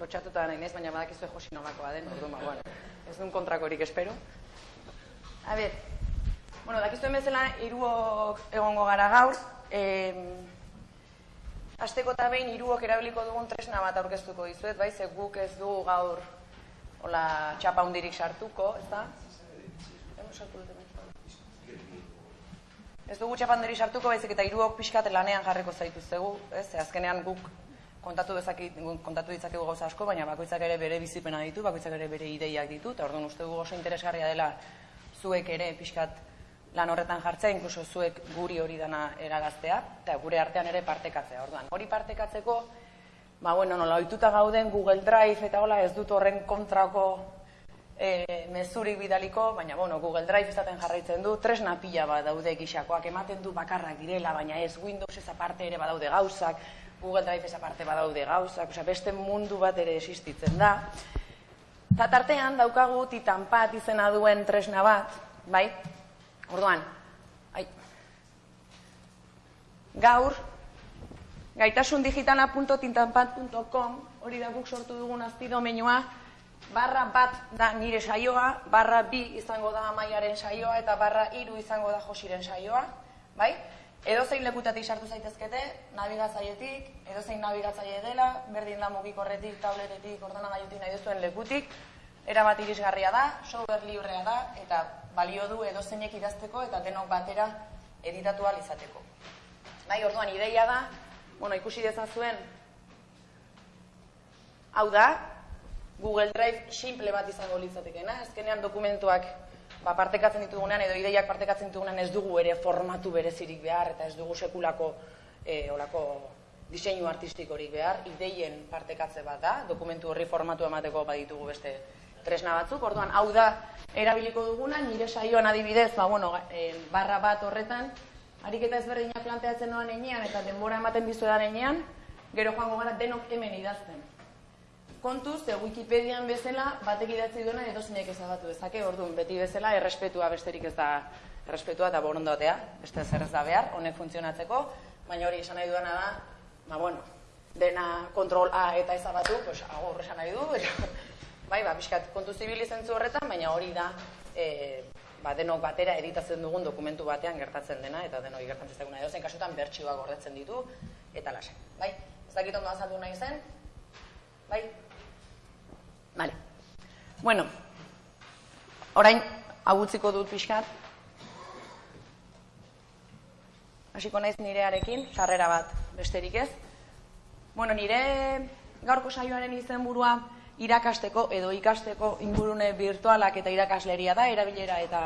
lotxatuta nahi nez, baina badakizue josi nolakoa den, orduan, ba, bueno, ez duen kontrakorik espero. A ber, bueno, dakizuen bezala, hiruok egongo gara gaur, eh, Azteko eta behin hiruok erabiliko dugun tresna bat aurkeztuko dizuet, bai, ze guk ez dugu gaur hola txapa hundirik sartuko, ez da? Ez dugu txapa hundirik sartuko, baizik eta hiruok pixkat lanean jarriko zaituztegu, ez? Azkenean guk kontatu dezaki, kontatu ditzakegu gauza asko, baina bakoitzak ere bere bizipena ditu, bakoitzak ere bere ideiak ditu, eta orduan uste dugu oso interesgarria dela zuek ere pixkat lan horretan jartzea, inkluso zuek guri hori dana eragaztea, eta gure artean ere partekatzea. Orduan, hori partekatzeko, ba, bueno, nola, oituta gauden Google Drive eta hola ez dut horren kontrako e, mezurik bidaliko, baina, bueno, Google Drive izaten jarraitzen du, tresna pila bat daude gixakoak, ematen du bakarrak direla, baina ez Windows ez aparte ere badaude gauzak, Google Drive aparte badaude gauzak, osea, beste mundu bat ere existitzen da. Eta tartean daukagu titanpat izena duen tresna bat, bai, Orduan, ai, gaur, gaitasundigitala.tintanpat.com, hori da guk sortu dugun azti domenioa, barra bat da nire saioa, barra bi izango da amaiaren saioa, eta barra iru izango da josiren saioa, bai? Edo zein lekutatik sartu zaitezkete, nabigatzaietik, edo zein nabigatzaile dela, berdin da mugikorretik, tabletetik, ordenagailutik nahi duzuen lekutik, erabat irisgarria da, software librea da, eta balio du edo zeinek idazteko eta denok batera editatu izateko. Bai, orduan, ideia da, bueno, ikusi dezazuen, hau da, Google Drive simple bat izango litzatekena, ezkenean dokumentuak ba, partekatzen ditugunean edo ideiak partekatzen ditugunean ez dugu ere formatu berezirik behar eta ez dugu sekulako e, olako diseinu artistikorik behar, ideien partekatze bat da, dokumentu horri formatu emateko baditugu beste tresna batzuk, orduan hau da erabiliko duguna, nire saioan adibidez, ba, bueno, e, barra bat horretan, ariketa ezberdinak planteatzen noan enean, eta denbora ematen dizuedan enean, gero joango gara denok hemen idazten. Kontuz, ze Wikipedian bezala, batek idatzi duena edo zinek ezabatu dezake, orduan, beti bezala, errespetua besterik ez da, errespetua eta borondotea, beste zer ez da behar, honek funtzionatzeko, baina hori esan nahi duena da, ba, bueno, dena kontrol A eta ezabatu, pues, agor esan nahi du, eta bai, ba, pixkat kontu zibilizentzu horretan, baina hori da, e, ba, denok batera editatzen dugun dokumentu batean gertatzen dena, eta denok gertatzen zeguna edo zen kasutan bertsioa gordetzen ditu, eta lasa. Bai, ez dakit ondo azaldu nahi zen? Bai? Vale. Bueno, orain, hau utziko dut pixkat, hasiko naiz nirearekin, sarrera bat besterik ez. Bueno, nire gaurko saioaren izenburua irakasteko edo ikasteko ingurune virtualak eta irakasleria da, erabilera eta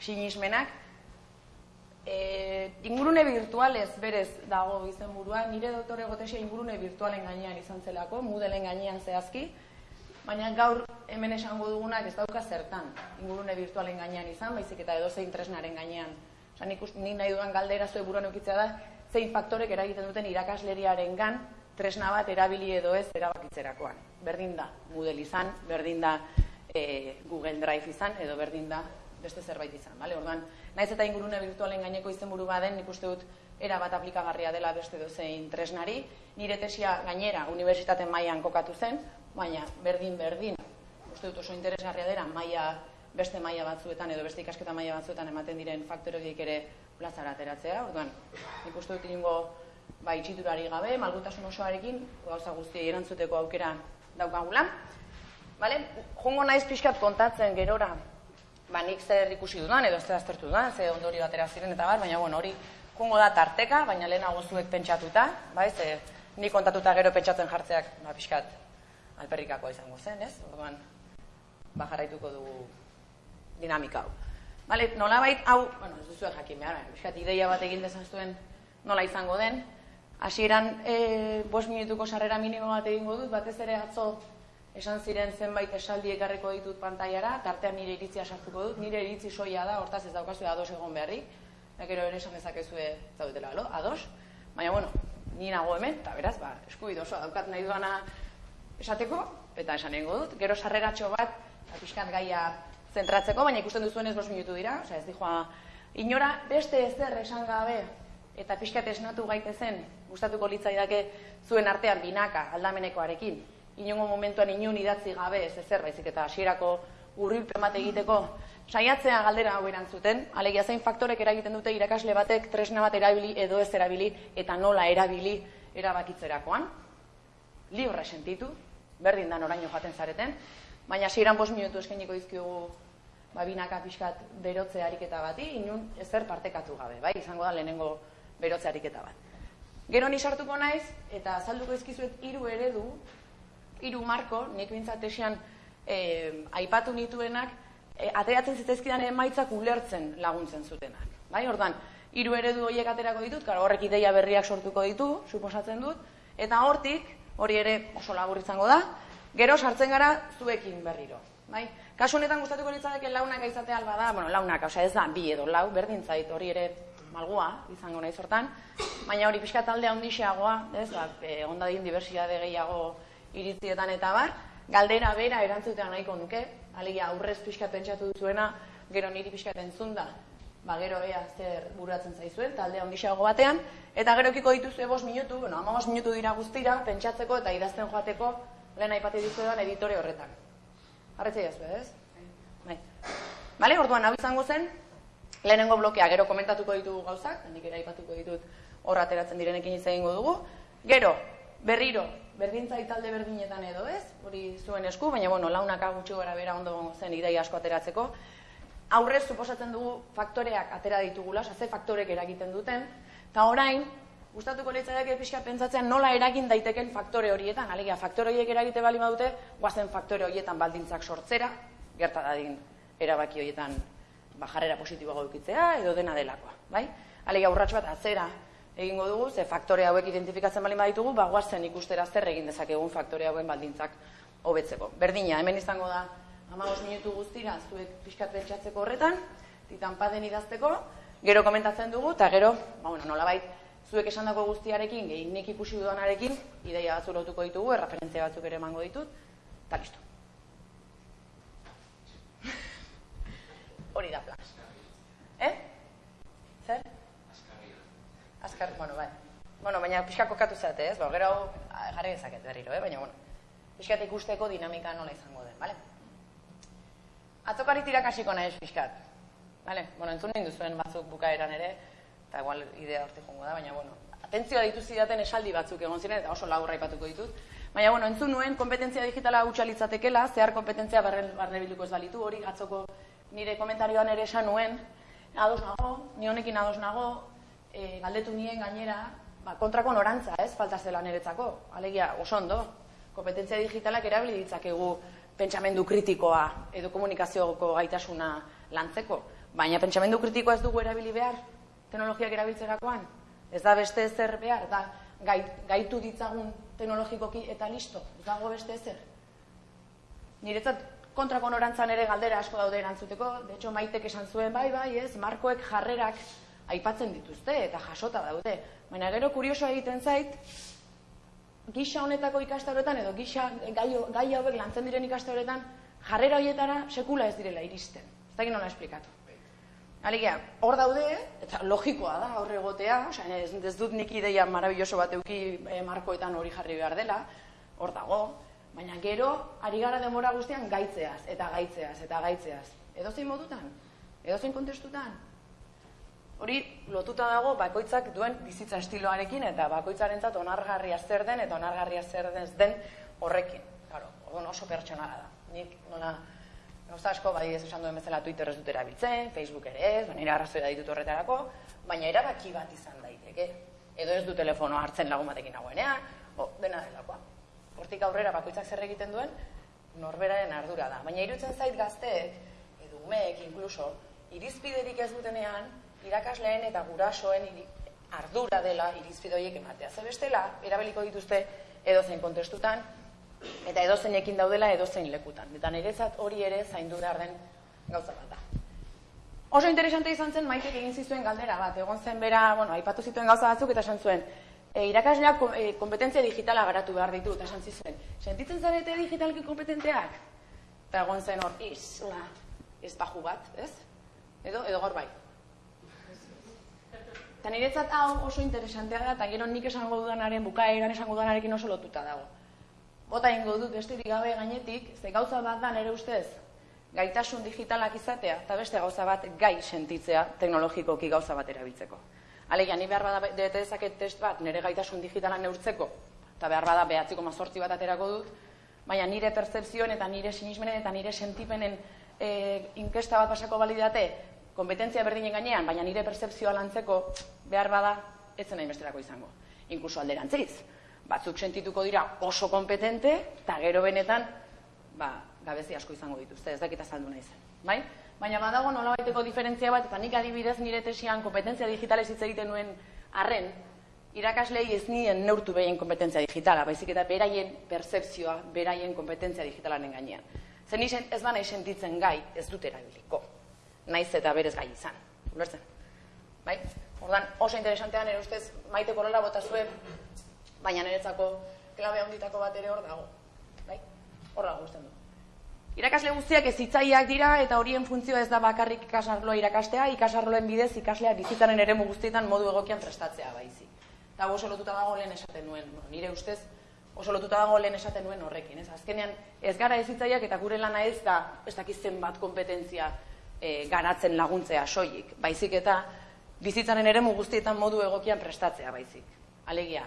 sinismenak. E, ingurune virtualez berez dago izenburua, nire doktore gotesia ingurune virtualen gainean izan zelako, mudelen gainean zehazki, baina gaur hemen esango dugunak ez dauka zertan ingurune virtualen gainean izan, baizik eta edo zein tresnaren gainean. Osa, nik, nik nahi dudan galdera zuen buruan eukitzea da, zein faktorek eragiten duten irakasleriaren gan, tresna bat erabili edo ez erabakitzerakoan. Berdin da Moodle izan, berdin da e, Google Drive izan, edo berdin da beste zerbait izan. Vale? Orduan, naiz eta ingurune virtualen gaineko izenburu baden, nik uste dut era bat aplikagarria dela beste dozein tresnari. Nire tesia gainera unibertsitate mailan kokatu zen, baina berdin berdin, uste dut oso interesgarria dela maila beste maila batzuetan edo beste ikasketa maila batzuetan ematen diren faktoreik ere plazara ateratzea. Orduan, nik uste dut ingo ba, itxiturari gabe, malgutasun osoarekin, gauza guztia erantzuteko aukera daukagula. Vale? Jungo naiz pixkat kontatzen gerora, ba, nik zer ikusi dudan, edo ez aztertu dudan, ze ondori batera ziren eta bar, baina bueno, hori jungo da tarteka, baina lehenago zuek pentsatuta, bai, ze nik kontatuta gero pentsatzen jartzeak, ba, pixkat alperrikakoa izango zen, ez? Orduan, ba, jarraituko dugu dinamika hau. Vale, nola bait, hau, bueno, ez duzu jakin behar, pixkat ideia bat egin dezan nola izango den, Hasieran e, bost minutuko sarrera minimo bat egingo dut, batez ere atzo esan ziren zenbait esaldi ekarriko ditut pantailara, tartean nire iritzia sartuko dut, nire iritzi soia da, hortaz ez daukazu ados egon beharrik, nekero ere esan dezakezue zaudetela, alo, ados, baina bueno, ni nago hemen, eta beraz, ba, eskubido osoa daukat nahi duana esateko, eta esan egingo dut, gero sarreratxo bat, ba, pixkat gaia zentratzeko, baina ikusten duzuenez bost minutu dira, oza, ez dijoa, inora beste ezer esan gabe, eta pixkat esnatu gaitezen, gustatuko litzaidake zuen artean binaka aldamenekoarekin, inongo momentuan inun idatzi gabe, ez ezer, baizik eta hasierako urrilpen bat egiteko, saiatzea galdera hau erantzuten, alegia zein faktorek eragiten dute irakasle batek tresna bat erabili edo ez erabili eta nola erabili erabakitzerakoan. Libre sentitu, berdin da noraino jaten zareten, baina hasieran bost minutu eskainiko dizkiogu ba, binaka pixkat berotze ariketa bati, inun ezer partekatu gabe, bai, izango da lehenengo berotze ariketa bat. Gero ni sartuko naiz, eta azalduko izkizuet hiru eredu, hiru marko, nik bintzat esian eh, aipatu nituenak, eh, ateratzen zitezkidan emaitzak ulertzen laguntzen zutenak. Bai, ordan, hiru eredu horiek aterako ditut, karo, horrek ideia berriak sortuko ditu, suposatzen dut, eta hortik, hori ere oso labur izango da, gero sartzen gara zuekin berriro. Bai? Kasu honetan gustatuko litzateke launak aizate alba da, bueno, launak, osea ez da, bi edo lau, berdin zait, hori ere malgua izango nahi sortan, baina hori pixka talde handixeagoa, ez, ba, e, ondadin diversiade gehiago iritzietan eta bar, galdera bera erantzutean nahiko nuke, alegia aurrez pixka pentsatu duzuena, gero niri pixka entzun da, ba, gero ea zer buratzen zaizuen, talde handixeago batean, eta gero ekiko dituzu ebos minutu, bueno, ama minutu dira guztira, pentsatzeko eta idazten joateko lehen aipati dizuetan editore horretan. Arretzea jazue, ez? Bai. Bale, orduan, hau izango zen, lehenengo blokea, gero komentatuko ditugu gauzak, nik ere aipatuko ditut horra ateratzen direnekin izan dugu. Gero, berriro, berdintzai talde berdinetan edo ez, hori zuen esku, baina bueno, launaka gutxi gara bera ondo zen idei asko ateratzeko. Aurrez, suposatzen dugu faktoreak atera ditugula, ze faktorek eragiten duten, eta orain, gustatuko litzaidak pixka pentsatzean nola eragin daiteken faktore horietan, alegia, faktore horiek eragite bali badute, guazen faktore horietan baldintzak sortzera, gerta dadin erabaki horietan bajarrera positiboa gaukitzea, edo dena delakoa, bai? Alegia, urratx bat atzera egingo dugu, ze faktore hauek identifikatzen bali baditugu, ba, guazen ikustera zer egin dezakegun faktore hauen baldintzak hobetzeko. Berdina, hemen izango da, amagos minutu guztira, zuek pixkat pentsatzeko horretan, titan paden idazteko, gero komentatzen dugu, eta gero, ba, bueno, nolabait, zuek esandako guztiarekin, nik ikusi duanarekin, ideia batzu lotuko ditugu, erreferentzia batzuk ere emango ditut, eta listo. Hori da plan. Eh? Zer? Azkar, bueno, bai. Bueno, baina pixka kokatu zate, ez? Ba, gero jarri dezaket berriro, eh? Baina, bueno, pixkat ikusteko dinamika nola izango den, bale? Atzokari tirakasiko nahi pixkat. Vale? Bueno, entzun nahi duzuen batzuk bukaeran ere, eta igual idea horti jongo da, baina, bueno, atentzioa dituzi daten esaldi batzuk egon ziren, eta oso laburra ipatuko ditut. Baina, bueno, entzun nuen, kompetentzia digitala utxalitzatekela, zehar kompetentzia barne bilduko ez balitu, hori gatzoko nire komentarioan ere esan nuen, ados nago, ni honekin ados nago, e, galdetu nien gainera, ba, kontrako norantza, ez, falta zela niretzako, alegia, oso ondo, kompetentzia digitalak erabili ditzakegu pentsamendu kritikoa edo komunikazioko gaitasuna lantzeko. Baina pentsamendu kritikoa ez dugu erabili behar teknologiak erabiltzerakoan. Ez da beste ezer behar, da gaitu ditzagun teknologikoki eta listo. Ez dago beste ezer. Niretzat kontrako norantzan ere galdera asko daude erantzuteko. De hecho, maitek esan zuen, bai, bai, ez, markoek jarrerak aipatzen dituzte eta jasota daude. Baina gero kurioso egiten zait, gisa honetako ikastaroetan edo gisa gai, gai hauek lantzen diren ikastaroetan jarrera horietara sekula ez direla iristen. Ez da nola esplikatu. Alegia, hor daude, eta logikoa da hor egotea, osea, ez, ez dut nik ideia marabilloso bat euki e, markoetan hori jarri behar dela, hor dago, baina gero, ari gara demora guztian gaitzeaz, eta gaitzeaz, eta gaitzeaz. Edo zein modutan? Edo zein kontestutan? Hori lotuta dago bakoitzak duen bizitza estiloarekin eta bakoitzarentzat onargarria zer den eta onargarria zer den den horrekin. Claro, oso pertsonala da. Nik nola gauza asko ez esan duen bezala Twitter ez dut erabiltzen, Facebook ere ez, baina arrazoia ditut horretarako, baina erabaki bat izan daiteke. Edo ez du telefono hartzen lagun batekin nagoenean, o, dena delakoa. Hortik aurrera bakoitzak zer egiten duen, norberaren ardura da. Baina irutzen zait gazteek, edo umeek inkluso, irizpiderik ez dutenean, irakasleen eta gurasoen ardura dela irizpidoiek ematea. Zer bestela, erabiliko dituzte edozein kontestutan, eta edozeinekin daudela edozein lekutan. Eta niretzat hori ere zaindu behar den gauza bat da. Oso interesante izan zen maitek egin zizuen galdera bat. Egon zen bera, bueno, aipatu zituen gauza batzuk eta esan zuen, e, irakasleak e, kompetentzia digitala garatu behar ditu, eta esan zizuen, sentitzen zarete digitalki kompetenteak? Eta egon zen hor, isla, ez baju bat, ez? Edo, edo gor bai. Eta niretzat hau oso interesantea da, eta gero nik esango dudanaren, bukaeran esango dudanarekin oso lotuta dago. bota ingo dut besterik gabe gainetik, ze gauza bat da nere ustez, gaitasun digitalak izatea, eta beste gauza bat gai sentitzea teknologikoki gauza bat erabiltzeko. Alegia, ni behar bada dete dezaket test bat nire gaitasun digitala neurtzeko, eta behar bada behatziko mazortzi bat aterako dut, baina nire percepzioen eta nire sinismenen eta nire sentipenen e, inkesta bat pasako balidate, kompetentzia berdinen gainean, baina nire percepzioa lantzeko behar bada etzen nahi besterako izango. Inkluso alderantziz, batzuk sentituko dira oso kompetente, eta gero benetan, ba, gabezi asko izango dituzte, ez dakita saldu nahi zen. Bai? Baina badago nola baiteko diferentzia bat, eta nik adibidez nire tesian kompetentzia digitalez hitz egiten nuen arren, irakaslei ez nien neurtu behien kompetentzia digitala, baizik eta beraien percepzioa, beraien kompetentzia digitalaren gainean. Zen ez ba nahi sentitzen gai, ez dut erabiliko. Naiz eta berez gai izan. Ulertzen? Bai? Ordan oso interesantean ere ustez maite korola bota zuen, baina niretzako klabe handitako bat ere hor dago. Bai? Hor dago du. Irakasle guztiak ez hitzaileak dira eta horien funtzioa ez da bakarrik ikasarloa irakastea, ikasarloen bidez ikaslea bizitzaren eremu guztietan modu egokian prestatzea baizik. Eta oso lotuta dago lehen esaten nuen, nire ustez oso lotuta dago lehen esaten nuen horrekin, ez? Azkenean ez gara ez hitzaileak eta gure lana ez da ez dakizen bat kompetentzia e, garatzen laguntzea soilik, baizik eta bizitzaren eremu guztietan modu egokian prestatzea baizik. Alegia,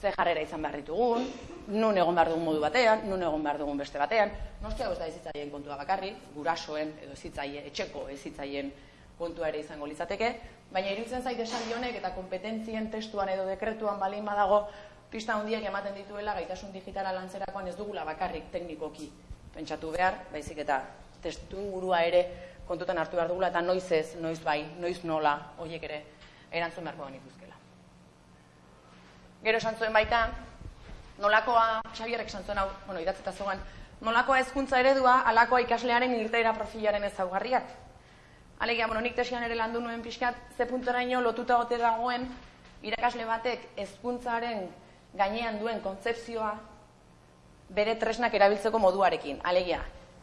ze jarrera izan behar ditugun, nun egon behar dugun modu batean, nun egon behar dugun beste batean, nostia ez da ezitzaileen kontua bakarri, gurasoen edo ezitzaile, etxeko ezitzaileen kontua ere izango litzateke, baina irutzen zait esan honek eta kompetentzien testuan edo dekretuan balin badago, pista handiak ematen dituela gaitasun digitala lantzerakoan ez dugula bakarrik teknikoki pentsatu behar, baizik eta testu ingurua ere kontutan hartu behar dugula eta noiz ez, noiz bai, noiz nola, horiek ere erantzun beharko genituzkela. Gero esan zuen baita, nolakoa, Xabierrek esan zuen hau, bueno, idatzeta zogan, nolakoa hezkuntza eredua, alakoa ikaslearen irteira profilaren ezaugarriak. Alegia, bueno, nik tesian ere landu nuen pixkat, ze punteraino lotuta gote dagoen, irakasle batek hezkuntzaren gainean duen kontzepzioa bere tresnak erabiltzeko moduarekin. Alegia,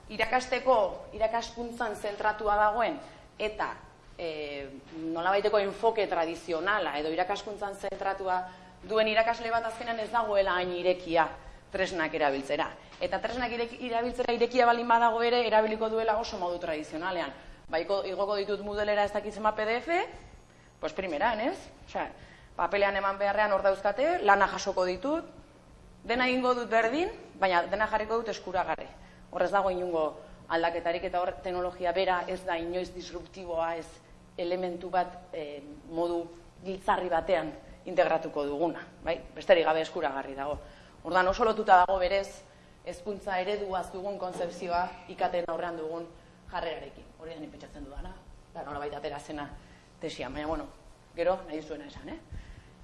irakasteko, irakaskuntzan zentratua dagoen, eta e, nolabaiteko enfoke tradizionala, edo irakaskuntzan zentratua duen irakasle bat azkenan ez dagoela hain irekia tresnak erabiltzera. Eta tresnak erabiltzera irekia balin badago ere erabiliko duela oso modu tradizionalean. Baiko igoko ditut modelera ez dakitzema PDF, pues primeran, ez? Osea, papelean eman beharrean hor dauzkate, lana jasoko ditut, dena egingo dut berdin, baina dena jarriko dut eskuragarri. Horrez dago inungo aldaketarik eta hor teknologia bera ez da inoiz disruptiboa, ez elementu bat eh, modu giltzarri batean integratuko duguna, bai? Besterik gabe eskuragarri dago. Ordan oso lotuta dago berez hezkuntza ereduaz dugun konzepzioa ikaten aurrean dugun jarrerarekin. Hori da pentsatzen dudana, da nolabait atera zena tesia, baina bueno, gero nahi zuena esan, eh?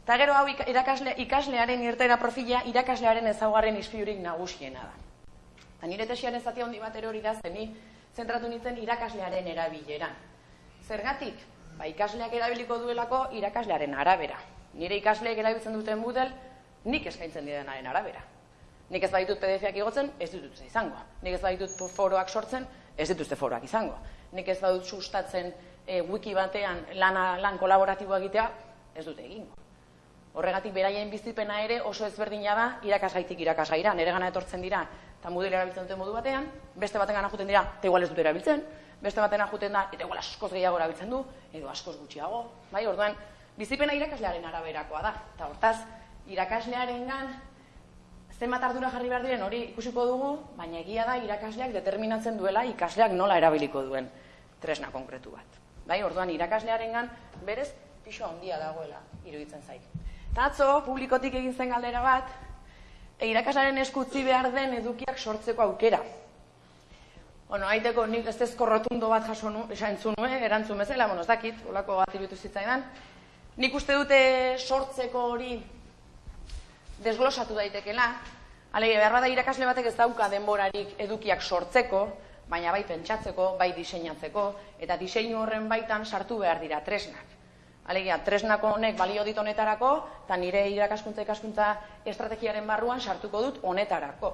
Ta gero hau irakasle, ikaslearen irtera profila irakaslearen ezaugarren ispilurik nagusiena da. Ta nire tesiaren zati handi bat hori da zeni zentratu nintzen irakaslearen erabileran. Zergatik? Ba, ikasleak erabiliko duelako irakaslearen arabera nire ikasleek erabiltzen duten model, nik eskaintzen direnaren arabera. Nik ez baditut PDF-ak igotzen, ez ditut izango. Nik ez baditut foroak sortzen, ez dituzte foroak izango. Nik ez badut sustatzen e, wiki batean lana, lan kolaboratiboa egitea, ez dute egingo. Horregatik beraien bizipena ere oso ezberdina da irakasgaitik irakasgaira. Nere gana etortzen dira, eta model erabiltzen duten modu batean, beste baten gana juten dira, eta igual ez dute erabiltzen, beste baten juten da, eta igual askoz gehiago erabiltzen du, edo askoz gutxiago. Bai, orduan, bizipena irakaslearen araberakoa da. Eta hortaz, irakaslearen gan, zenbat ardura jarri behar diren hori ikusiko dugu, baina egia da irakasleak determinatzen duela ikasleak nola erabiliko duen tresna konkretu bat. Bai, orduan irakaslearen gan, berez, pixo handia dagoela iruditzen zait. Eta atzo, publikotik egin zen galdera bat, e, irakaslearen eskutzi behar den edukiak sortzeko aukera. Bueno, haiteko nik ez ezko rotundo bat jaso nu, esan nuen, erantzun bezala, bueno, ez dakit, olako bat irutu zitzaidan, Nik uste dute sortzeko hori desglosatu daitekela, alege behar bada irakasle batek ez dauka denborarik edukiak sortzeko, baina bai pentsatzeko, bai diseinatzeko, eta diseinu horren baitan sartu behar dira tresnak. Alegia, tresnako honek balio dit honetarako, eta nire irakaskuntza ikaskuntza estrategiaren barruan sartuko dut honetarako.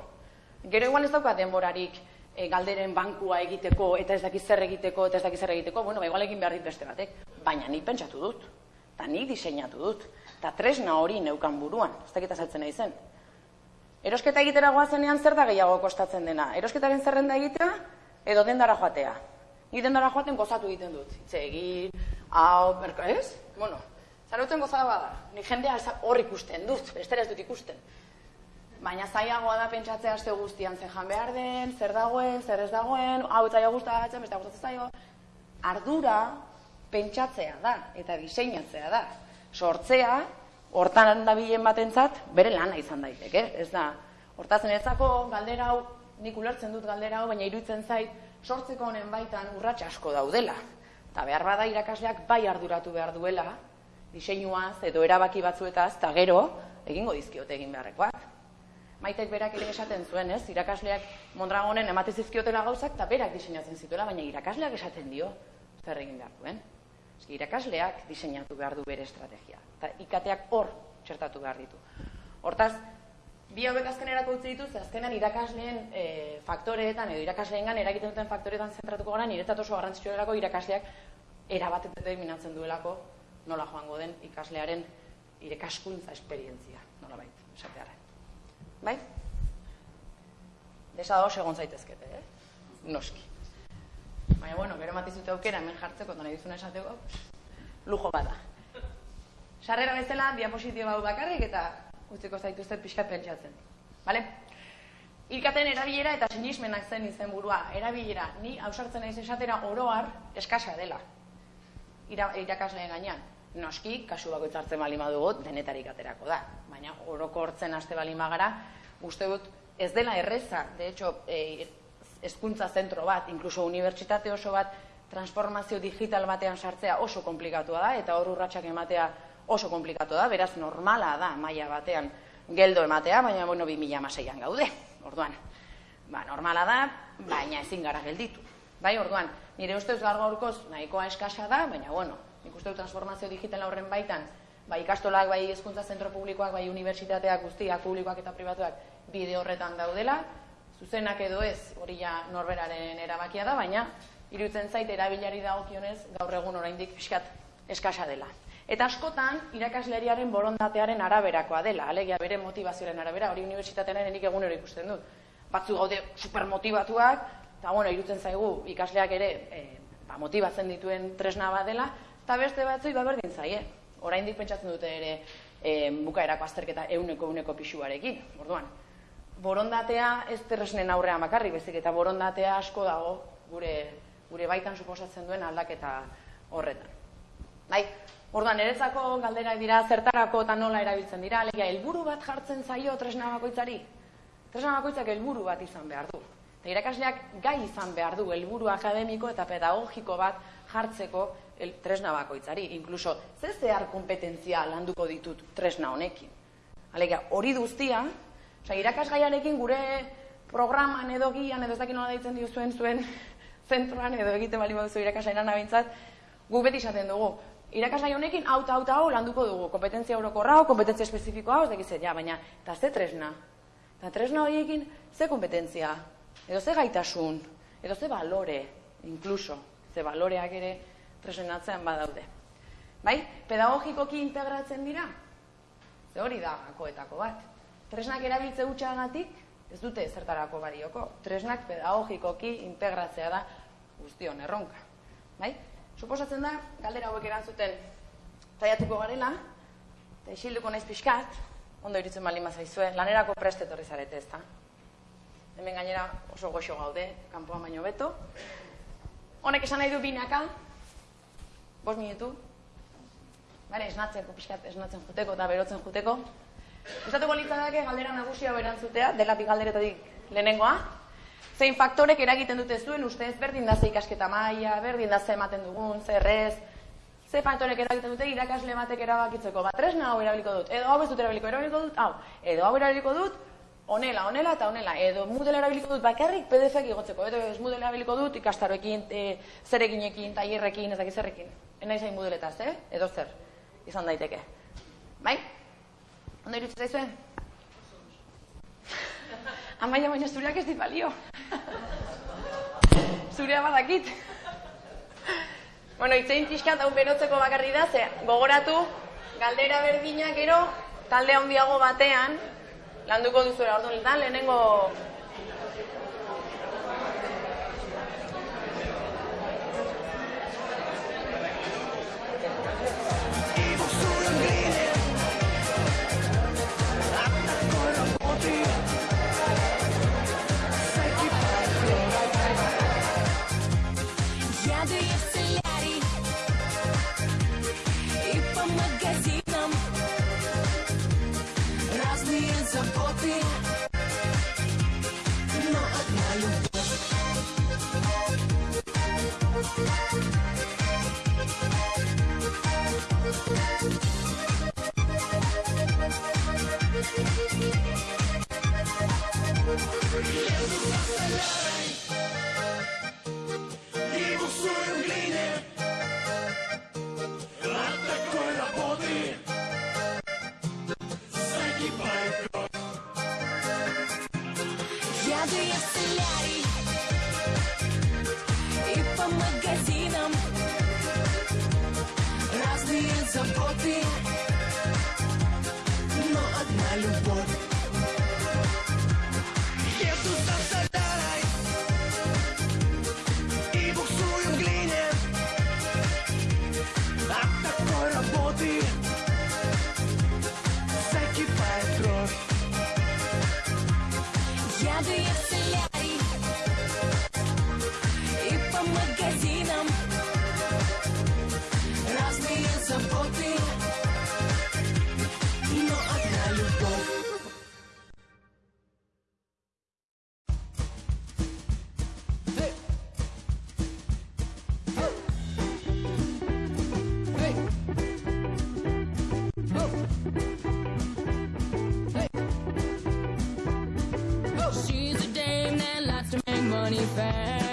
Gero igual ez dauka denborarik e, galderen bankua egiteko, eta ez dakiz zer egiteko, eta ez dakiz zer egiteko, bueno, ba, igual egin behar dit beste batek, baina ni pentsatu dut eta nik diseinatu dut, eta tresna hori neukan buruan, ez dakita saltzen nahi zen. Erosketa egitera goazenean zer da gehiago kostatzen dena? Erosketaren zerrenda egitea edo dendara joatea? Ni dendara joaten gozatu egiten dut. Hitz egin, hau, berko, ez? Bueno, zaruten gozada bada. Ni jendea hor ikusten dut, bestera ez dut ikusten. Baina zaiagoa da pentsatzea aste guztian zer jan behar den, zer dagoen, zer ez dagoen, hau eta gustatzen, beste gustatzen zaio. Ardura pentsatzea da eta diseinatzea da. Sortzea hortan dabilen batentzat bere lana izan daiteke, ez da. Hortazen ezako galdera hau, nik ulertzen dut galdera hau, baina iruditzen zait sortzeko honen baitan urrats asko daudela. Eta behar bada irakasleak bai arduratu behar duela, diseinuaz edo erabaki batzuetaz, eta gero egingo dizkiote egin beharrekoak. Maitek berak ere esaten zuen, ez? Irakasleak Mondragonen ematen zizkiotela gauzak eta berak diseinatzen zituela, baina irakasleak esaten dio zer egin behar duen. Eski, irakasleak diseinatu behar du bere estrategia. Eta ikateak hor txertatu behar ditu. Hortaz, bi hauek azkenerako utzi dituz, azkenan irakasleen e, faktoreetan, edo irakasleen eragiten duten faktoreetan zentratuko gara, niretzat oso garrantzitsua delako irakasleak erabatet determinatzen duelako nola joango den ikaslearen irekaskuntza esperientzia, nola baita, esatearen. Bai? Desa da egon zaitezkete, eh? Noski. Baina, bueno, gero matizute aukera hemen jartzeko, eta nahi dizuna esateko, lujo bada. Sarrera bezala, diapositio bau bakarrik eta utziko zaituzte pixkat pentsatzen. Bale? Ilkaten erabilera eta sinismenak zen izen burua. Erabilera, ni hausartzen naiz esatera oroar eskasa dela. Ira, irakasleen gainean. Noski, kasu bako itzartzen bali madugu, denetarik aterako da. Baina orokortzen aste bali magara, uste dut ez dela erreza, de hecho, e, hezkuntza zentro bat, inkluso unibertsitate oso bat, transformazio digital batean sartzea oso komplikatua da, eta hor urratsak ematea oso komplikatu da, beraz normala da maila batean geldo ematea, baina bueno, 2016an gaude. Orduan, ba, normala da, baina ezin gara gelditu. Bai, orduan, nire ustez gaur gaurkoz nahikoa eskasa da, baina bueno, nik uste transformazio digital horren baitan, bai ikastolak, bai hezkuntza zentro publikoak, bai unibertsitateak guztiak, publikoak eta pribatuak bide horretan daudela, zuzenak edo ez, hori ja norberaren erabakia da, baina irutzen zait erabilari dagokionez gaur egun oraindik pixkat eskasa dela. Eta askotan, irakasleriaren borondatearen araberakoa dela, alegia bere motivazioaren arabera, hori unibertsitatearen enik egunero ikusten dut. Batzu gaude supermotivatuak, eta bueno, irutzen zaigu ikasleak ere e, ba, motibatzen dituen tresna bat dela, eta beste batzu iba berdin zaie. Oraindik pentsatzen dute ere e, bukaerako azterketa euneko euneko pixuarekin, orduan. Borondatea ez terresnen aurrean makarri, bezik eta borondatea asko dago gure, gure baitan suposatzen duen aldaketa horretan. Bai, Orduan, niretzako galderak dira zertarako eta nola erabiltzen dira, alegia, helburu bat jartzen zaio tresna bakoitzari. Tresna bakoitzak helburu bat izan behar du. Eta irakasleak gai izan behar du helburu akademiko eta pedagogiko bat jartzeko el, tresna bakoitzari. Inkluso, ze zehar kompetentzia landuko ditut tresna honekin. Alegia, hori duztia, oza, irakasgaiarekin gure programan edo gian, edo ez dakit nola daitzen dio zuen zuen zentroan, edo egiten bali baduzu irakasainan abintzat, gu beti esaten dugu, irakasgai honekin hau eta hau hau landuko dugu, kompetentzia eurokorra hau, kompetentzia espezifikoa hau, ez ja, baina, eta ze tresna? Eta tresna horiekin, ze kompetentzia? Edo ze gaitasun? Edo ze balore, inkluso, ze baloreak ere tresnatzean badaude. Bai, pedagogikoki integratzen dira? Ze hori da gakoetako bat. Tresnak erabiltze gutxagatik, ez dute zertarako barioko. Tresnak pedagogikoki integratzea da guztion erronka. Bai? Suposatzen da, galdera hauek erantzuten zaiatuko garela, eta isilduko naiz pixkat, ondo iritzen bali mazaizue, lanerako preste etorri zarete ez da. Hemen gainera oso goxo gaude, kanpoan baino beto. Honek esan nahi du binaka, bos minutu, Bale, esnatzen, pixkat, esnatzen juteko eta berotzen juteko. Estatuko litzadake galdera nagusia berantzutea, dela bi galderetatik lehenengoa, zein faktorek eragiten dute zuen ustez berdin da ze ikasketa maila, berdin da ze ematen dugun, zer ez, ze faktorek eragiten dute irakasle batek erabakitzeko, bat tresna hau erabiliko dut, edo hau ez dut erabiliko, erabiliko dut, hau, edo hau erabiliko dut, onela, onela eta onela, edo Moodle erabiliko dut bakarrik PDF-ek igotzeko, edo ez Moodle erabiliko dut ikastaroekin, e, zerekinekin, tailerrekin, ezak izerrekin. Ena izan Moodletaz, eh? Edo zer, izan daiteke. Bai? Ondo irutzen zaizuen? Amaia baina zureak ez dit balio. Zurea badakit. bueno, itzein pixkat hau berotzeko bakarri da, ze gogoratu, galdera berdina gero, talde handiago batean, landuko duzu orduan lehenengo И буксуем глине От такой работы Загибает кровь. Ядые солярий И по магазинам Разные заботы. fast.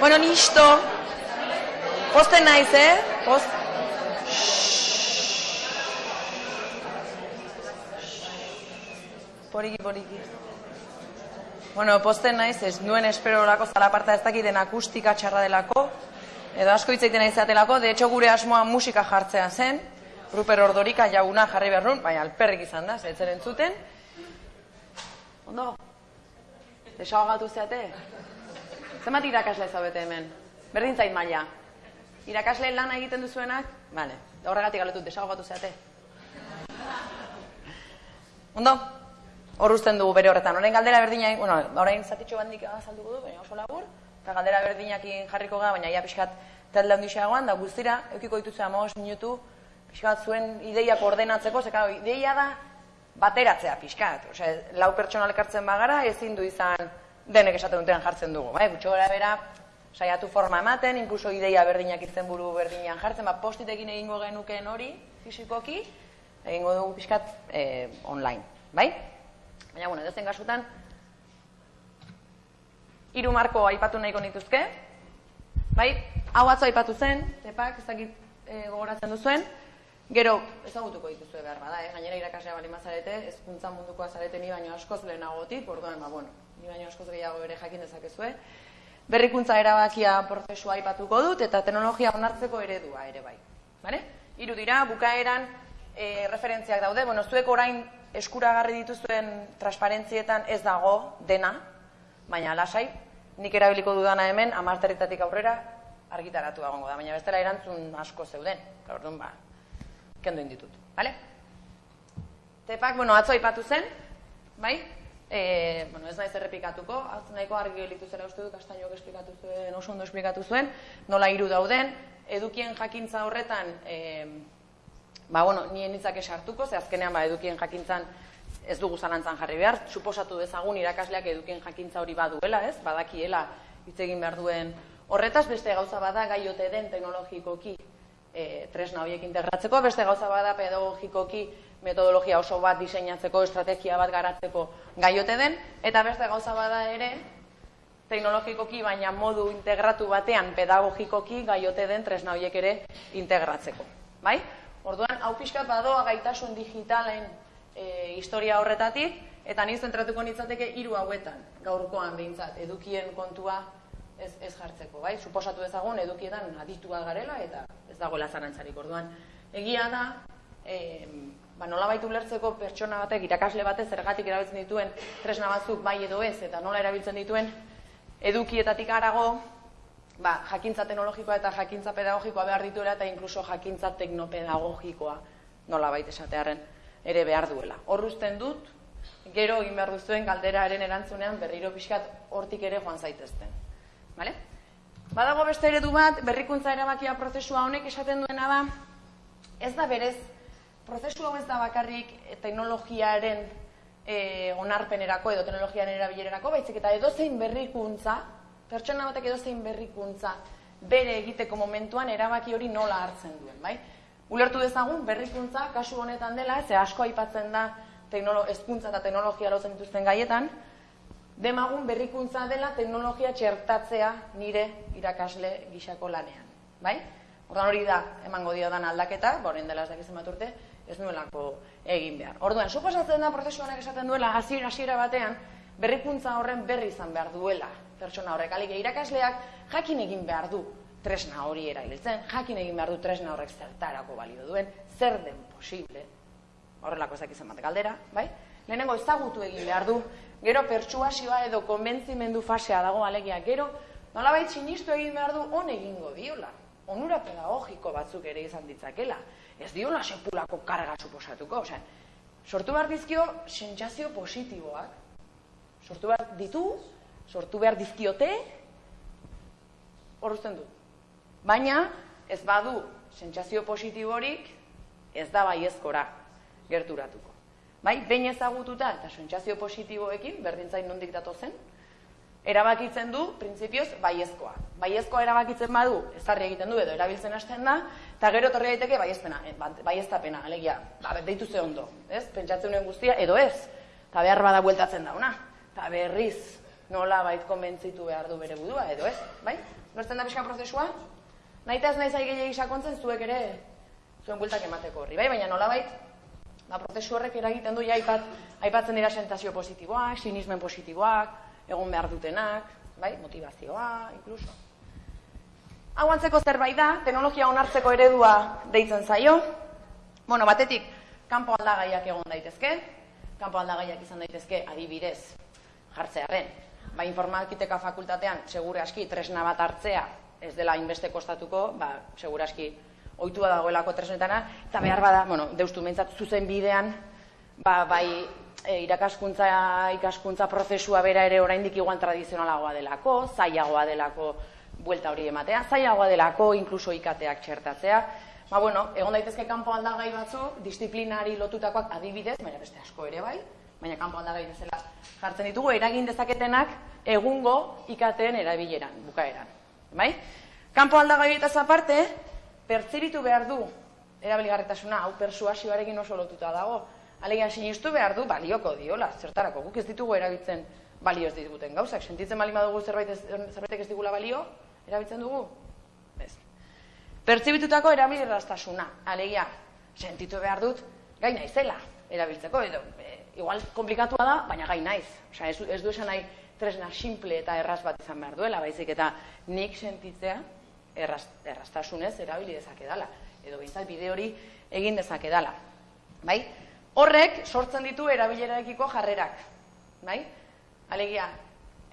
Bueno, nisto. Posten naiz, eh? Post. Poriki, poriki. Bueno, posten naiz, ez nuen espero lako zalaparta ez dakiten akustika txarra delako, edo asko hitz egiten izatelako, de hecho gure asmoa musika jartzea zen, Ruper Ordorika jauna jarri behar baina alperrik izan da, zetzen entzuten. Ondo, desahogatu zeate? Zenbat irakasle zaudete hemen? Berdin zait maila. Irakasle lana egiten duzuenak? Vale, horregatik galetut, desahogatu zeate. Ondo, hor usten dugu bere horretan. Orain galdera berdinak, bueno, orain zatitxo bandik azalduko du, baina oso labur, eta galdera berdinakin jarriko ga, baina ia pixkat talde handixeagoan, da guztira, eukiko dituzu amagos minutu, pixkat zuen ideiak ordenatzeko, zeka, ideia da bateratzea pixkat. Osea, lau pertsona elkartzen bagara, ezin du izan denek esaten dutean jartzen dugu. Bai? Gutxo gara bera, saiatu forma ematen, inkluso ideia berdinak izen buru berdinan jartzen, ba, postitekin egingo genuken hori, fizikoki, egingo dugu pixkat eh, online. Bai? Baina, bueno, edozen kasutan, hiru marko aipatu nahiko nituzke, bai? Hau atzo aipatu zen, tepak, ezakit e, gogoratzen duzuen, gero ezagutuko dituzue behar bada, eh? gainera irakaslea bali mazarete, ezkuntza mundukoa zarete ni baino askoz lehenagotik, orduan, ba, bueno, ni baino askoz gehiago ere jakin dezakezue. Berrikuntza erabakia prozesua aipatuko dut, eta teknologia onartzeko eredua ere bai. Bale? Hiru dira, bukaeran e, referentziak daude, bueno, zuek orain eskuragarri dituzuen transparentzietan ez dago dena, baina lasai, nik erabiliko dudana hemen, amarterritatik aurrera, argitaratu egongo da, baina bestela erantzun asko zeuden, orduan ba, kendu inditut, bale? Tepak, bueno, atzo aipatu zen, bai? E, bueno, ez naiz errepikatuko, nahiko argi gelitu zela uste dut, kastainoak esplikatu zuen, oso ondo esplikatu zuen, nola hiru dauden, edukien jakintza horretan, e, ba, bueno, nien hitzak esartuko, ze azkenean, ba, edukien jakintzan ez dugu zalantzan jarri behar, suposatu dezagun irakasleak edukien jakintza hori baduela, ez, badakiela hitz egin behar duen horretaz, beste gauza bada gaiote den teknologikoki e, tresna horiek integratzeko, beste gauza bada pedagogikoki metodologia oso bat diseinatzeko, estrategia bat garatzeko gaiote den, eta beste gauza bada ere, teknologikoki baina modu integratu batean pedagogikoki gaiote den tresna horiek ere integratzeko. Bai? Orduan, hau pixkat badoa gaitasun digitalen e, historia horretatik, eta ni zentratuko nitzateke hiru hauetan, gaurkoan behintzat, edukien kontua ez, ez jartzeko, bai? Suposatu ezagun edukietan aditua garela eta ez dagoela zarantzarik orduan. Egia da, e, ba, nola baitu lertzeko pertsona batek, irakasle batez, zergatik erabiltzen dituen tresna batzuk bai edo ez, eta nola erabiltzen dituen edukietatik arago, ba, jakintza teknologikoa eta jakintza pedagogikoa behar dituela eta inkluso jakintza teknopedagogikoa nola baita esatearen ere behar duela. Horruzten dut, gero egin behar duzuen galderaren erantzunean berriro pixkat hortik ere joan zaitezten. Vale? Badago beste eredu bat, berrikuntza erabakia prozesua honek esaten duena da, ez da berez, prozesu hau ez da bakarrik teknologiaren e, onarpenerako edo teknologiaren erabilerarako, baizik eta edozein berrikuntza, pertsona batek edozein berrikuntza bere egiteko momentuan erabaki hori nola hartzen duen, bai? Ulertu dezagun berrikuntza kasu honetan dela, ze asko aipatzen da teknolo, ezkuntza eta teknologia lotzen dituzten gaietan, demagun berrikuntza dela teknologia txertatzea nire irakasle gixako lanean. Bai? Ordan hori da, emango dio dan aldaketa, boren dela ez dakizen bat urte, ez nuelako egin behar. Orduan, suposatzen da prozesu honek esaten duela, hasiera hasiera batean, berrikuntza horren berri izan behar duela pertsona horrek. Alik, irakasleak jakin egin behar du tresna hori erabiltzen, jakin egin behar du tresna horrek zertarako balio duen, zer den posible, horrelako ezak izan bat galdera, bai? Lehenengo ezagutu egin behar du, gero pertsuasioa edo konbentzimendu fasea dago alegia, gero nolabait sinistu egin behar du on egingo diola, onura pedagogiko batzuk ere izan ditzakela, ez diola sepulako karga suposatuko, osea, sortu behar dizkio sentsazio positiboak, sortu behar ditu, sortu behar dizkiote, horrezten du, Baina, ez badu sentsazio positiborik, ez da baiezkora gerturatuko. bai, behin ezagututa eta sentsazio positiboekin, berdintzain nondik datozen, erabakitzen du, printzipioz, baiezkoa. Baiezkoa erabakitzen badu, ezarri egiten du edo erabiltzen hasten da, eta gero torri daiteke baiezpena, eh, ba, baieztapena, alegia, ba, deitu ze ondo, ez? Pentsatzen duen guztia, edo ez, eta behar bada bueltatzen dauna, eta berriz nola bait konbentzitu behar du bere budua, edo ez, bai? Nortzen da pixka prozesua? Naita ez nahi sakontzen zuek ere zuen bueltak emateko horri, bai? Baina nola bait, ba, prozesu horrek eragiten du ja aipat, aipatzen dira sentazio positiboak, sinismen positiboak, egon behar dutenak, bai, motivazioa, inkluso. Hau antzeko zerbait da, teknologia onartzeko eredua deitzen zaio. Bueno, batetik, kanpo aldagaiak egon daitezke, kanpo aldagaiak izan daitezke adibidez jartzearen. Ba, informatiteka fakultatean, segure aski, tresna bat hartzea, ez dela inbeste kostatuko, ba, segure aski, oitua dagoelako tresnetana, eta behar bada, bueno, deustu mentzat, zuzen bidean, ba, bai, e, irakaskuntza ikaskuntza prozesua bera ere oraindik igual tradizionalagoa delako, zailagoa delako buelta hori ematea, zailagoa delako inkluso ikateak txertatzea. Ba, bueno, egon daitezke kanpo aldagai batzu, disiplinari lotutakoak adibidez, baina beste asko ere bai, baina kanpo aldagai bezala jartzen ditugu, eragin dezaketenak egungo ikateen erabileran, bukaeran. Bai? Kanpo aldagai eta aparte, pertsibitu behar du erabiligarritasuna, hau persuasioarekin oso lotuta dago, Alegia sinistu behar du balioko diola, zertarako guk ez ditugu erabiltzen balio ez diguten gauzak. Sentitzen bali badugu zerbait ez, zerbaitek ez digula balio, erabiltzen dugu? Ez. Pertsibitutako erabilerraztasuna, alegia, sentitu behar dut, gai naizela erabiltzeko, edo, e, igual komplikatua da, baina gai naiz. Osa, ez, ez du esan nahi tresna simple eta erraz bat izan behar duela, baizik eta nik sentitzea erraz, erraztasunez erabili dezakedala, edo bintzat bide hori egin dezakedala. Bai? Horrek sortzen ditu erabilerarekiko jarrerak, bai? Alegia,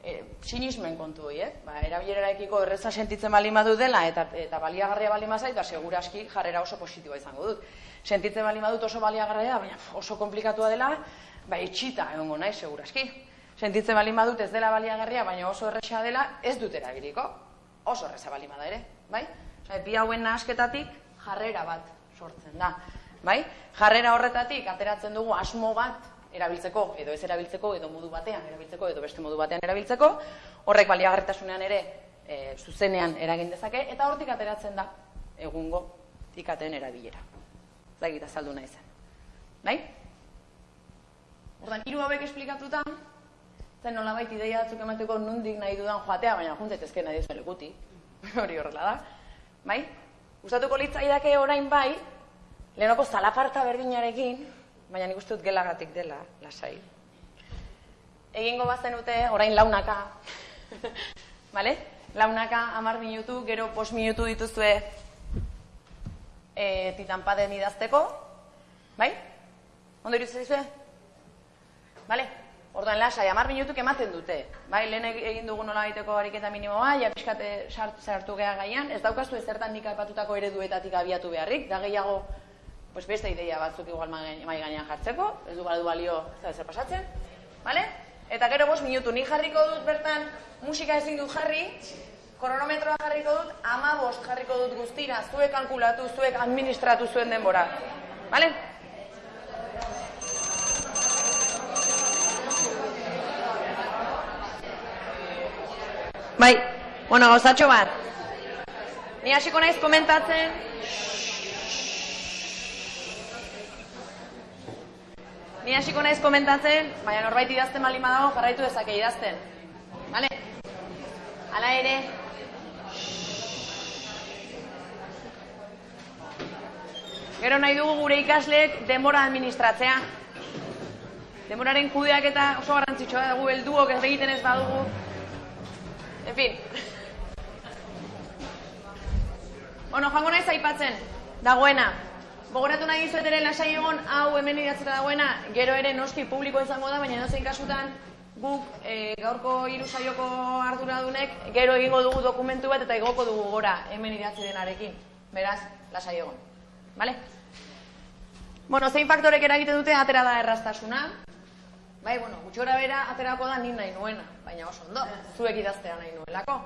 e, sinismen kontu hori, eh? Ba, erabilerarekiko erreza sentitzen bali madu dela eta eta baliagarria bali mazait, ba segurazki jarrera oso positiboa izango dut. Sentitzen bali madut oso baliagarria, baina oso komplikatua dela, ba itxita egongo naiz segurazki. Sentitzen bali madut ez dela baliagarria, baina oso erresa dela, ez dut erabiliko. Oso erresa bali da ere, bai? Osea, bi hauen nahasketatik jarrera bat sortzen da bai? Jarrera horretatik ateratzen dugu asmo bat erabiltzeko edo ez erabiltzeko edo modu batean erabiltzeko edo beste modu batean erabiltzeko, horrek baliagarritasunean ere e, zuzenean eragin dezake eta hortik ateratzen da egungo ikaten erabilera. Zagit azaldu nahi zen. Bai? Ordan hiru hauek esplikatuta, zen nolabait ideia batzuk emateko nundik nahi dudan joatea, baina juntzetezke nahi dizuen lekuti. Hori horrela da. Bai? Gustatuko litzaidake orain bai, Lehenoko zalaparta berdinarekin, baina nik uste dut gelagatik dela, lasai. Egingo bazen dute, orain launaka. Bale? Launaka, amar minutu, gero pos minutu dituzue e, titanpaden idazteko. Bai? Ondo irutzen dizue? Bale? Orduan lasai, amar minutuk ematen dute. Bai, lehen egin dugu nola egiteko ariketa minimoa, ja pixkate sartu geha gaian, ez daukazu ezertan nik aipatutako ereduetatik abiatu beharrik, da gehiago pues beste ideia batzuk igual mai gainean jartzeko, ez du badu balio zer pasatzen, vale? Eta gero bost minutu ni jarriko dut bertan musika ezin dut jarri, kronometroa jarriko dut, ama bost jarriko dut guztira, zuek kalkulatu, zuek administratu zuen denbora. Vale? Bai, bueno, gauzatxo bat. Ni hasiko naiz komentatzen, Ni hasiko naiz komentatzen, baina norbait idazten bali dago jarraitu dezake idazten. Vale? Hala ere. Gero nahi dugu gure ikasleek denbora administratzea. Denboraren kudeak eta oso garrantzitsua dugu helduok ez egiten ez badugu. En fin. Bueno, jango naiz aipatzen. Dagoena, Gogoratu nahi dizuet ere lasai egon hau hemen idatzera dagoena, gero ere noski publiko izango da, baina nozein kasutan guk e, gaurko hiru saioko arduradunek gero egingo dugu dokumentu bat eta igoko dugu gora hemen idatzi denarekin. Beraz, lasai egon. Vale? Bueno, zein faktorek eragiten dute atera da erraztasuna. Bai, bueno, gutxora bera aterako da ni nahi nuena, baina oso ondo, zuek idaztea nahi nuelako.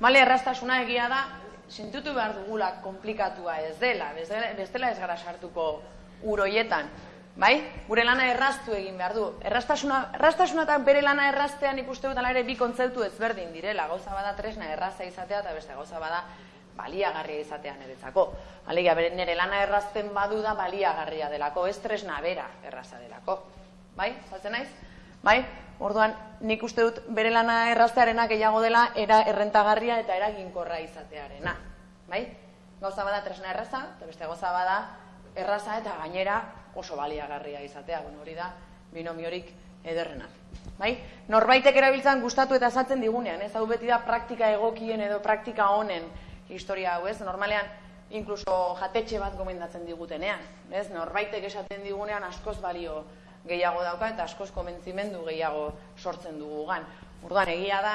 Bale, erraztasuna egia da, sentitu behar dugula komplikatua ez dela, bestela ez gara sartuko uroietan. bai? Gure lana erraztu egin behar du. Erraztasuna, erraztasuna eta bere lana erraztean ikuste dut ere bi kontzeptu ezberdin direla. Gauza bada tresna erraza izatea eta beste gauza bada baliagarria izatea niretzako. Alegia, bere nire lana errazten badu da baliagarria delako, ez tresna bera erraza delako. Bai? Zatzen naiz? Bai? Orduan, nik uste dut bere lana erraztearena gehiago dela era errentagarria eta eraginkorra izatearena. Bai? Gauza bada tresna erraza, eta beste gauza bada erraza eta gainera oso baliagarria izatea. Bueno, hori da binomiorik ederrena. Bai? Norbaitek erabiltzan gustatu eta saltzen digunean, ez? Hau beti da praktika egokien edo praktika honen historia hau, ez? Normalean inkluso jatetxe bat gomendatzen digutenean, ez? Norbaitek esaten digunean askoz balio gehiago dauka eta askoz komentzimendu gehiago sortzen dugu gan. Urduan, egia da,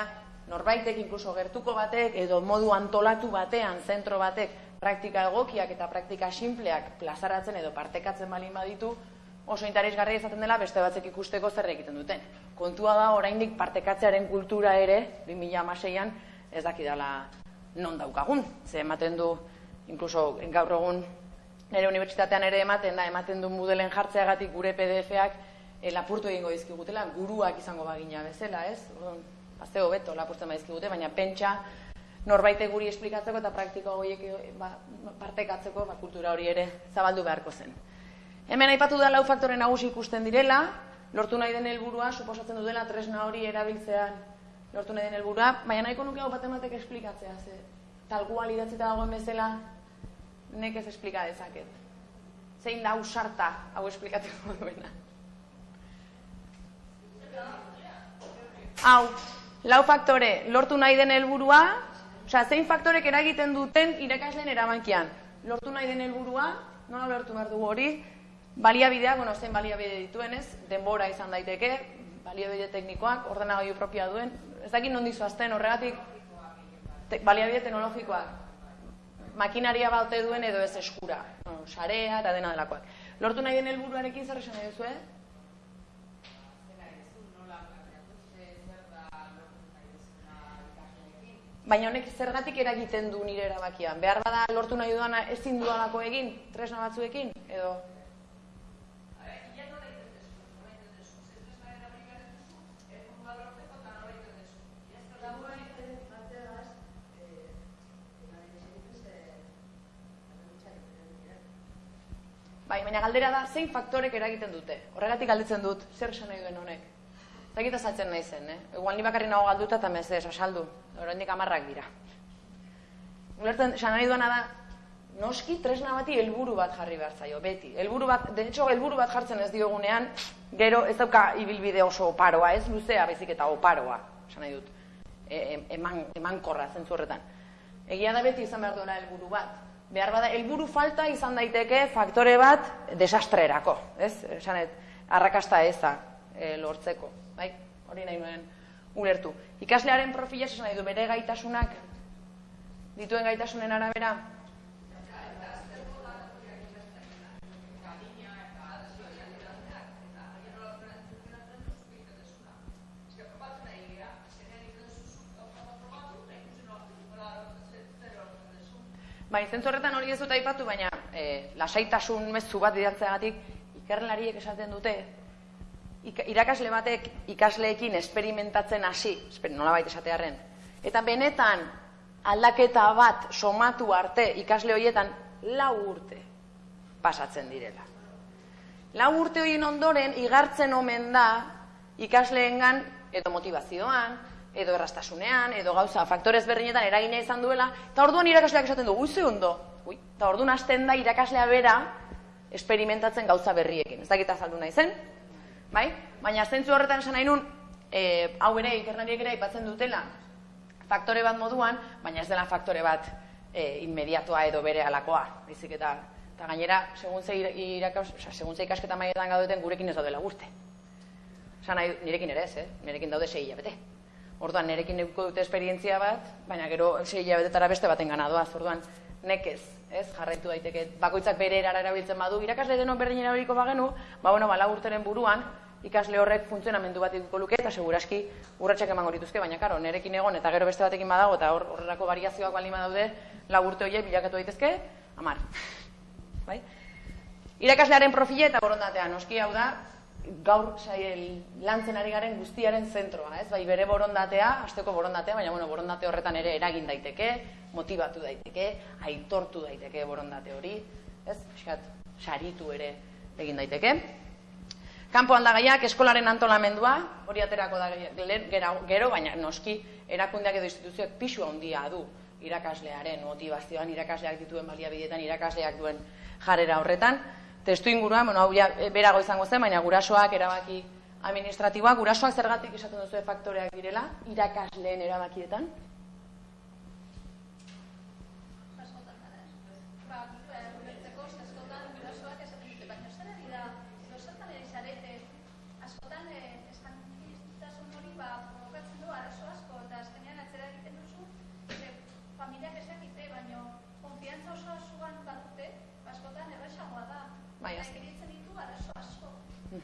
norbaitek inkluso gertuko batek edo modu antolatu batean, zentro batek, praktika egokiak eta praktika simpleak plazaratzen edo partekatzen balin baditu, oso interesgarria izaten dela beste batzek ikusteko zer egiten duten. Kontua da, oraindik partekatzearen kultura ere, 2006an, ez dakidala non daukagun. Ze ematen du, inkluso gaur egun nire unibertsitatean ere ematen da, ematen du modelen jartzeagatik gure PDF-ak e, lapurtu egingo dizkigutela, guruak izango bagina bezala, ez? Azte hobeto lapurtzen badizkigute, baina pentsa norbaite guri esplikatzeko eta praktiko horiek ba, partekatzeko ba, kultura hori ere zabaldu beharko zen. Hemen aipatu da lau faktore nagusi ikusten direla, lortu nahi den helburua suposatzen du dela tresna hori erabiltzean lortu nahi den helburua, baina nahiko nuke hau bat ematek esplikatzea, ze talgual idatzita dagoen bezala nek ez esplika dezaket. Zein da usarta hau esplikatzeko duena. Hau, lau faktore, lortu nahi den helburua, osea, zein faktorek eragiten duten irakasleen eramankian. Lortu nahi den helburua, nola lortu behar dugu hori, baliabidea, bueno, zein baliabide dituen ez, denbora izan daiteke, baliabide teknikoak, ordenagailu propioa duen, ez dakit non dizu azten horregatik, te, baliabide teknologikoak, makinaria baute duen edo ez eskura, no, sarea eta dena delakoak. Lortu nahi den helburuarekin zer esan duzu, eh? Baina honek zergatik eragiten du nire erabakian? Behar bada lortu nahi duana ezin dualako egin, tresna batzuekin, edo... Bai, baina galdera da, zein faktorek eragiten dute? Horregatik galditzen dut, zer esan nahi duen honek? Zagita saltzen nahi zen, eh? Egual ni bakarri nago galduta eta mezez, asaldu. Horrendik amarrak dira. Gulertzen, esan nahi duena da, noski tresna bati helburu bat jarri behar zaio, beti. Helburu bat, de hecho, helburu bat jartzen ez diogunean, gero ez dauka ibilbide oso oparoa, ez luzea bezik eta oparoa, esan nahi dut. E, eman, eman korra, zentzu horretan. Egia da beti izan behar duela helburu bat, behar bada, helburu falta izan daiteke faktore bat desastrerako, ez? Esanet, arrakasta eza e, lortzeko, bai? Hori nahi nuen ulertu. Ikaslearen profila esan nahi du bere gaitasunak dituen gaitasunen arabera, Bai, zentzu horretan hori ez dut aipatu, baina e, lasaitasun mezu bat didantzeagatik ikerlariek esaten dute irakasle batek ikasleekin esperimentatzen hasi, nola baita esatearen, eta benetan aldaketa bat somatu arte ikasle horietan lau urte pasatzen direla. Lau urte horien ondoren igartzen omen da ikasleengan edo motivazioan, edo errastasunean, edo gauza, faktorez berdinetan eragina izan duela, eta orduan irakasleak esaten du, uizu ondo, ui, eta orduan hasten da irakaslea bera esperimentatzen gauza berriekin. Ez dakita azaldu nahi zen, bai? Baina zentzu horretan esan nahi nun, e, hau ere, ikerlariek ere aipatzen dutela, faktore bat moduan, baina ez dela faktore bat e, inmediatoa edo bere alakoa, bizik eta, eta gainera, segun ze, irakas, oza, segun ze ikasketa maietan gaudeten, gurekin ez daudela gurte. Esan nahi, nirekin ere ez, eh? nirekin daude sei hilabete. Orduan nerekin eduko dute esperientzia bat, baina gero sei hilabetetara beste baten gana doaz. Orduan nekez, ez? Jarraitu daiteke bakoitzak bere erara erabiltzen badu. Irakasle denok berdin erabiliko bagenu, ba bueno, ba urteren buruan ikasle horrek funtzionamendu bat eduko luke eta seguraski urratsak emango dituzke, baina karo, nerekin egon eta gero beste batekin badago eta hor horrelako variazioak baldin badaude, lau urte horiek bilakatu daitezke, amar. Bai? Irakaslearen profila eta borondatea, noski hau da, gaur sail lantzen ari garen guztiaren zentroa, ez? Bai, bere borondatea, asteko borondatea, baina bueno, borondate horretan ere eragin daiteke, motivatu daiteke, aitortu daiteke borondate hori, ez? Fiskat, saritu ere egin daiteke. Kanpo aldagaiak eskolaren antolamendua, hori aterako da gero, baina noski erakundeak edo instituzioak pisu handia du irakaslearen motivazioan, irakasleak dituen baliabidetan, irakasleak duen jarrera horretan. Testu inguruan, bueno, hau ja, e, berago izango zen, baina gurasoak erabaki administratiboak, gurasoak zergatik esaten duzu faktoreak direla, irakasleen erabakietan?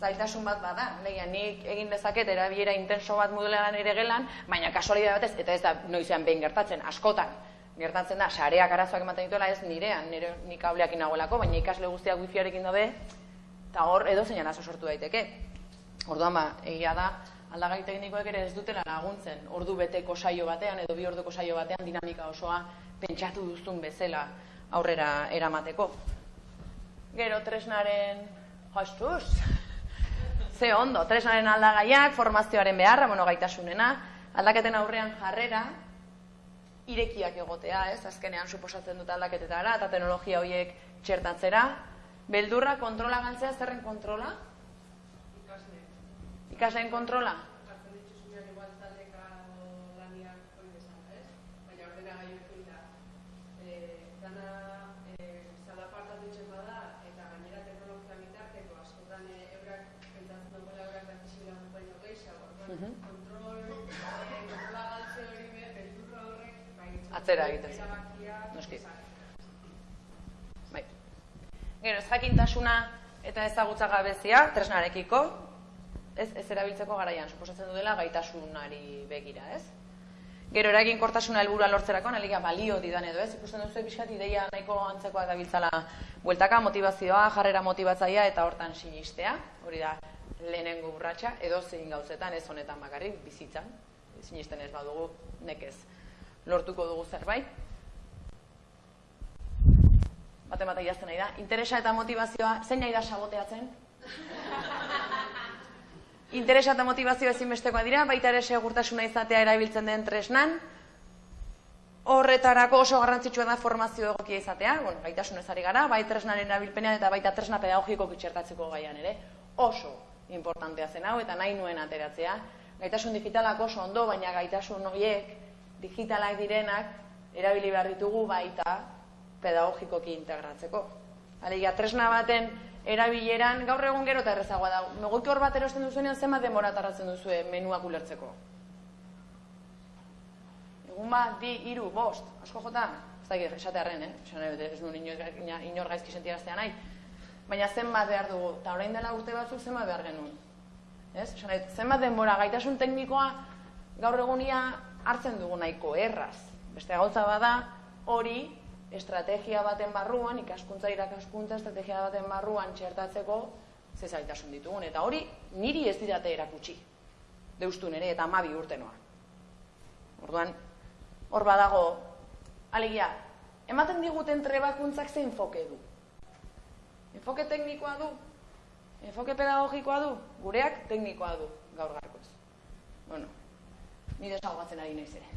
zailtasun bat bada. Leia, nik egin dezaket erabilera intenso bat modulean ere gelan, baina kasualidade batez eta ez da noizean behin gertatzen, askotan gertatzen da, sareak arazoak ematen dituela ez nirean, nire nik kableak inagoelako, baina ikasle guztiak wifiarekin daude, eta hor edo zeinan aso sortu daiteke. Orduan ba, egia da, aldagai teknikoek ere ez dutela laguntzen ordu beteko saio batean edo bi orduko saio batean dinamika osoa pentsatu duzun bezala aurrera eramateko. Gero tresnaren jostuz. Ze ondo, tresnaren aldagaiak, formazioaren beharra, bueno, gaitasunena, aldaketen aurrean jarrera, irekiak egotea, ez? Azkenean suposatzen dut aldaketetara eta teknologia horiek txertatzera. Beldurra kontrola galtzea, zerren kontrola? ikasleen kontrola? Atzera egiten zen. Noski. Bai. Gero, ez jakintasuna eta ezagutza gabezia, tresnarekiko, ez, ez erabiltzeko garaian, suposatzen du dela gaitasunari begira, ez? Gero eragin kortasuna helburua lortzerako, naliga balio didan edo, ez? Ikusten duzu pixkat ideia nahiko antzekoa da biltzala bueltaka, motivazioa, jarrera motibatzaia eta hortan sinistea, hori da lehenengo urratsa edo zein gauzetan, ez honetan bakarrik, bizitzan, sinisten ez badugu, nekez lortuko dugu zerbait. Bate bat egazten nahi da. Interesa eta motivazioa, zein nahi da saboteatzen? Interesa eta motivazio ezinbestekoa dira, baita ere segurtasuna izatea erabiltzen den tresnan. Horretarako oso garrantzitsua da formazio egokia izatea, bueno, gaitasun ezari gara, bai tresnaren erabilpenean eta baita tresna pedagogiko kitxertatzeko gaian ere. Oso importantea zen hau eta nahi nuen ateratzea. Gaitasun digitalak oso ondo, baina gaitasun horiek digitalak direnak erabili behar ditugu baita pedagogikoki integratzeko. Alegia, tresna baten erabileran gaur egun gero eta errezagoa da. Megoki hor bat erosten duzuenean zema demora tarratzen duzue menuak ulertzeko. Egun bat, bi, iru, bost, asko jota, ez da esatearen, eh? ez du inor gaizki sentiaraztea nahi. Baina zenbat behar dugu, eta orain dela urte batzuk zenbat behar genuen. Ez? Zenbat denbora gaitasun teknikoa gaur egunia hartzen dugu nahiko erraz. Beste gauza bada hori estrategia baten barruan, ikaskuntza irakaskuntza estrategia baten barruan txertatzeko ze zailtasun ditugun. Eta hori niri ez didate erakutsi. Deustu nere eta amabi urtenoa. Orduan, hor badago, alegia, ematen diguten trebakuntzak ze enfoke du. Enfoke teknikoa du, enfoke pedagogikoa du, gureak teknikoa du, gaur garkoz. Bueno, nire salgatzen ari naiz ere.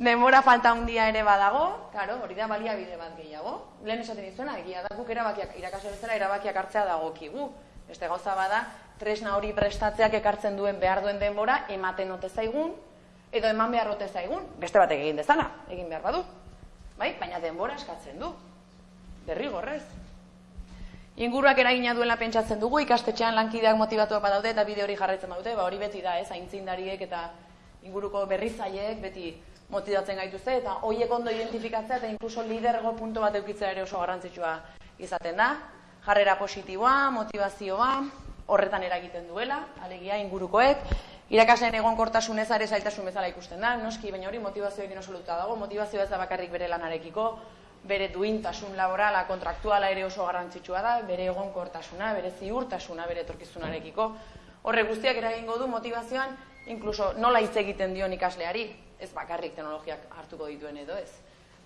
Denbora falta handia ere badago, claro, hori da baliabide bat gehiago. Lehen esaten dizuena, egia da guk erabakiak irakasle bezala erabakiak hartzea dagokigu. Beste gauza bada, tresna hori prestatzeak ekartzen duen behar duen denbora ematen ote zaigun edo eman behar ote zaigun. Beste batek egin dezala, egin behar badu. Bai, baina denbora eskatzen du. Derrigorrez. Inguruak eragina duela pentsatzen dugu, ikastetxean lankideak motivatuak badaude eta bide hori jarraitzen badute, ba hori beti da, ez, aintzindariek eta inguruko berrizaileek beti motivatzen gaituzte eta hoiek ondo identifikatzea eta inkluso lidergo punto bat eukitzea ere oso garrantzitsua izaten da. Jarrera positiboa, motivazioa, horretan eragiten duela, alegia ingurukoek, irakasleen egonkortasun ez are zailtasun bezala ikusten da, noski, baina hori motivazioekin oso dago, motivazioa ez da bakarrik bere lanarekiko, bere duintasun laborala, kontraktuala ere oso garrantzitsua da, bere egonkortasuna, bere ziurtasuna, bere etorkizunarekiko. Horre guztiak eragingo du motivazioan, inkluso nola hitz egiten dion ikasleari, ez bakarrik teknologiak hartuko dituen edo ez.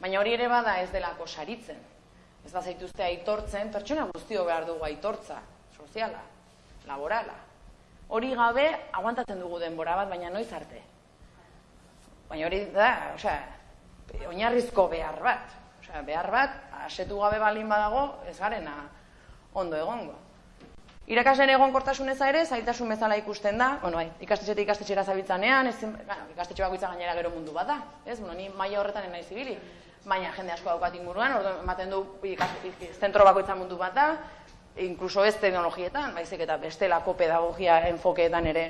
Baina hori ere bada ez delako saritzen. Ez da zaituzte aitortzen, pertsona guztio behar dugu aitortza, soziala, laborala. Hori gabe, aguantatzen dugu denbora bat, baina noiz arte. Baina hori da, osea, oinarrizko behar bat. Behar bat, asetu gabe balin badago, ez garena ondo egongo. Irakasleen egonkortasun eza ere, zailtasun bezala ikusten da, bueno, bai, ikastetxetik ikastetxera zabiltzanean, ez, bueno, ikastetxe bakoitza gainera gero mundu bat da, ez, bueno, ni maila horretan nahi zibili, baina jende asko daukat inguruan, ordu, ematen du zentro bakoitza mundu bat da, inkluso ez teknologietan, baizik eta bestelako pedagogia enfokeetan ere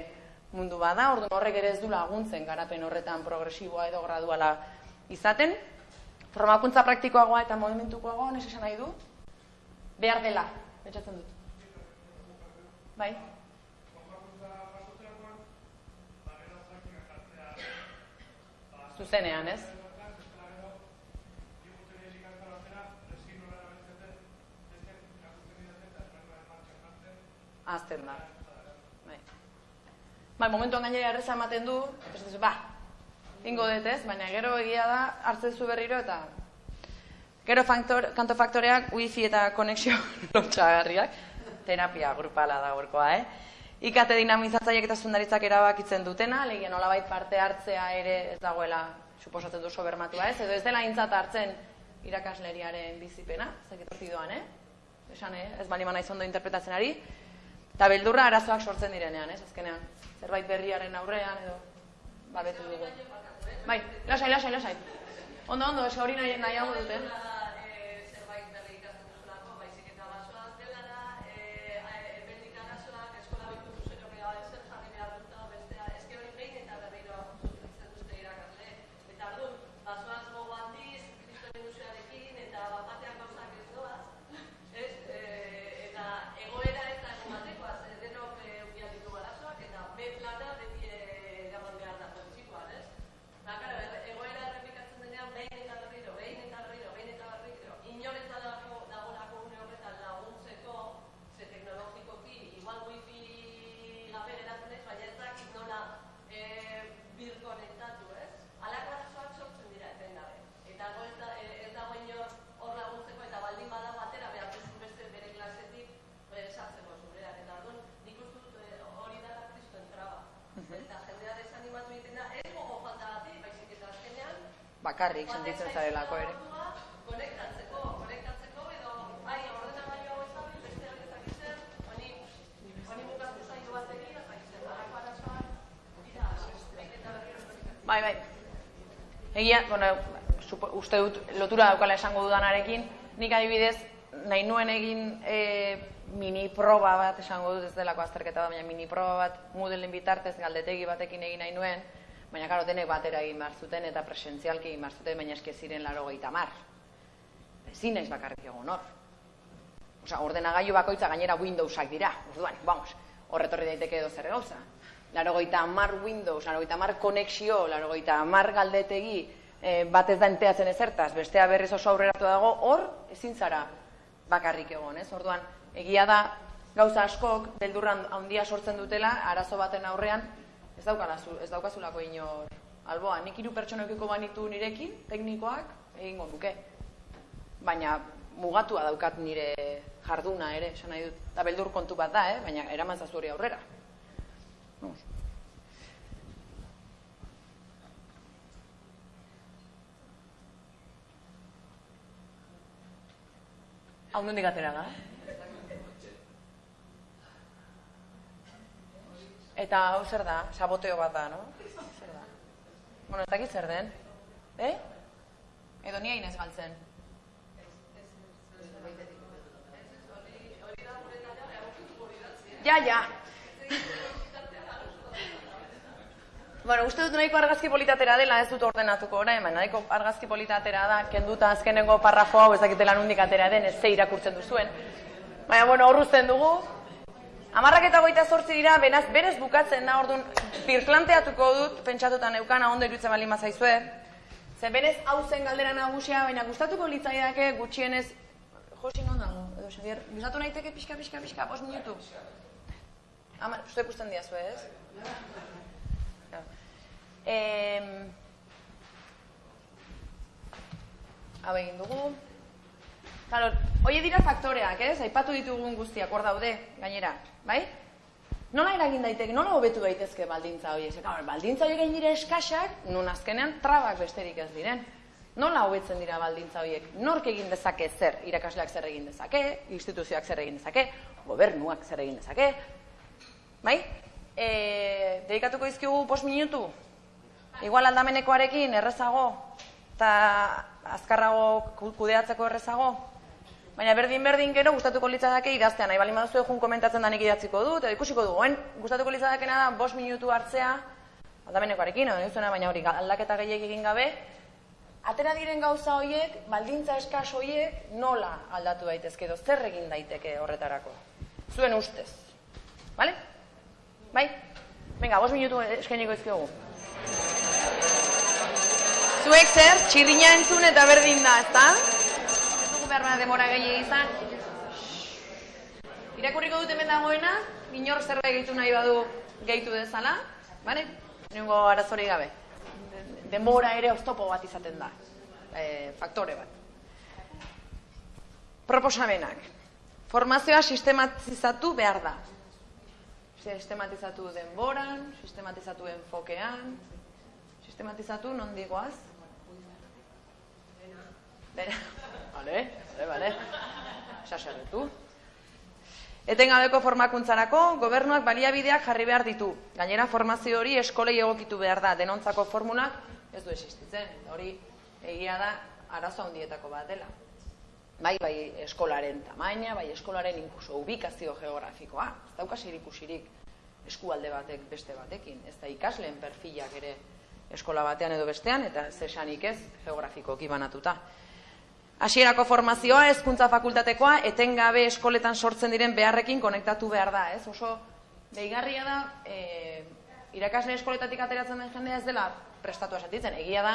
mundu bat da, ordu horrek ere ez du laguntzen garapen horretan progresiboa edo graduala izaten, Formakuntza praktikoagoa eta movimentukoagoa, nes esan nahi du? Behar dela, betxatzen dut. Bai? Zuzenean, ez? Azten da. Bai. Bai, momentuan gainera erreza ematen du, ez ba, ingo dut ez, baina gero egia da hartzen zu berriro eta gero faktor, kanto faktoreak wifi eta konexio lotxagarriak, terapia grupala da gorkoa, eh? Ikate dinamizatzaiek eta zundaritzak erabakitzen dutena, legien olabait parte hartzea ere ez dagoela suposatzen du sobermatua ez, edo ez dela intzat hartzen irakasleriaren bizipena, zeketorti doan, eh? Esan, eh? ez bali mana izondo interpretatzen ari, eta beldurra arazoak sortzen direnean, ez, azkenean, zerbait berriaren aurrean, edo, babetu dugu. Bai, lasai, lasai, lasai. Ondo, ondo, ez hori nahi, nahi hau dute. Bakarrik sentitzen zarelako ere. Bai, bai. Egia, bueno, uste dut lotura daukala esango dudanarekin, nik adibidez, nahi nuen egin e, mini proba bat, esango dut ez delako azterketa bat, baina mini proba bat Moodleen bitartez galdetegi batekin egin nahi nuen, baina karo denek batera egin behar zuten eta presentzialki egin behar zuten, baina eske ziren laro gehieta mar. Ezin naiz bakarrik egon hor. Osa, ordenagailu bakoitza gainera Windowsak dira, orduan, vamos, horretorri daiteke edo zer gauza. Laro mar Windows, laro mar konexio, laro mar galdetegi, e, bat ez da enteatzen ezertaz, bestea berriz oso aurreratu dago, hor, ezin zara bakarrik egon, ez? Orduan, egia da, gauza askok, beldurran handia sortzen dutela, arazo baten aurrean, ez daukanazu, ez daukazulako inor alboa. Nik hiru pertsonekiko banitu nirekin, teknikoak, egingo duke. Baina mugatua daukat nire jarduna ere, esan nahi dut. Eta beldur kontu bat da, eh? baina eraman zazuri aurrera. Vamos. Hau nondik atera da, Eta hau zer da? Saboteo bat da, no? Zer da? Bueno, ez dakit zer den? Eh? Edo nia inez galtzen? Ja, ja. Bueno, uste dut nahiko argazki politatera dela, ez dut ordenatuko orain, baina nahiko argazki politatera da, kenduta azkenengo parrafo hau ezakitela nundik atera den, ez ze irakurtzen duzuen. Baina, bueno, horruzten dugu. Amarrak eta goita zortzi dira, benaz, berez bukatzen da, orduan, birplanteatuko dut, pentsatuta neukana, ondo irutzen bali mazaizue. Ze berez hau zen galdera nagusia, baina gustatuko litzaidake gutxienez... Josi non dago, edo Xavier, gustatu naiteke pixka, pixka, pixka, pos minutu. Ama, uste ikusten diazu, ez? Eh, hau egin dugu. Claro, hoi dira faktoreak, ez? Aipatu ditugun guztiak, hor daude, gainera, bai? Nola eragin daiteke, nola hobetu daitezke baldintza horiek? Claro, baldintza horiek dira eskasak, nun azkenean trabak besterik ez diren. Nola hobetzen dira baldintza horiek? Nork egin dezake zer? Irakasleak zer egin dezake? Instituzioak zer egin dezake? Gobernuak zer egin dezake? Bai? E, dedikatuko izkigu pos minutu? Igual aldamenekoarekin errezago eta azkarrago kudeatzeko errezago. Baina berdin-berdin gero gustatuko litzadake idaztean. Nahi balin baduzu egun komentatzen danik idatziko dut, edo ikusiko du. Oen, gustatuko litzadakena da, bos minutu hartzea, aldamenekoarekin, edo baina hori aldaketa gehiek egin gabe, atera diren gauza horiek, baldintza eskas horiek, nola aldatu daitezke edo zer egin daiteke horretarako. Zuen ustez. Bale? Bai? Venga, bos minutu eskainiko izkiogu. Zuek zer, txirrina entzun eta berdin da, ezta? Behar behar demora gehi izan. Irakurriko dut hemen dagoena, inor zerbait gehitu nahi badu gehitu dezala, bane? Nengo arazori gabe. Denbora ere oztopo bat izaten da. E, faktore bat. Proposamenak. Formazioa sistematizatu behar da. Sistematizatu denboran, sistematizatu enfokean, sistematizatu non digoaz? Dena. Vale, vale, vale. Sasaretu. Etengabeko formakuntzarako, gobernuak baliabideak jarri behar ditu. Gainera, formazio hori eskolei egokitu behar da. Denontzako formulak ez du existitzen. Hori egia da arazo handietako bat dela. Bai, bai, eskolaren tamaina, bai, eskolaren inkuso ubikazio geografikoa. Ez daukas ikusirik eskualde batek beste batekin. Ez da ikasleen perfilak ere eskola batean edo bestean, eta zesanik ez geografikoki banatuta. Hasierako formazioa, hezkuntza fakultatekoa, etengabe eskoletan sortzen diren beharrekin konektatu behar da, ez? Oso deigarria da, e, irakasle eskoletatik ateratzen den jendea ez dela prestatu esatitzen. Egia da,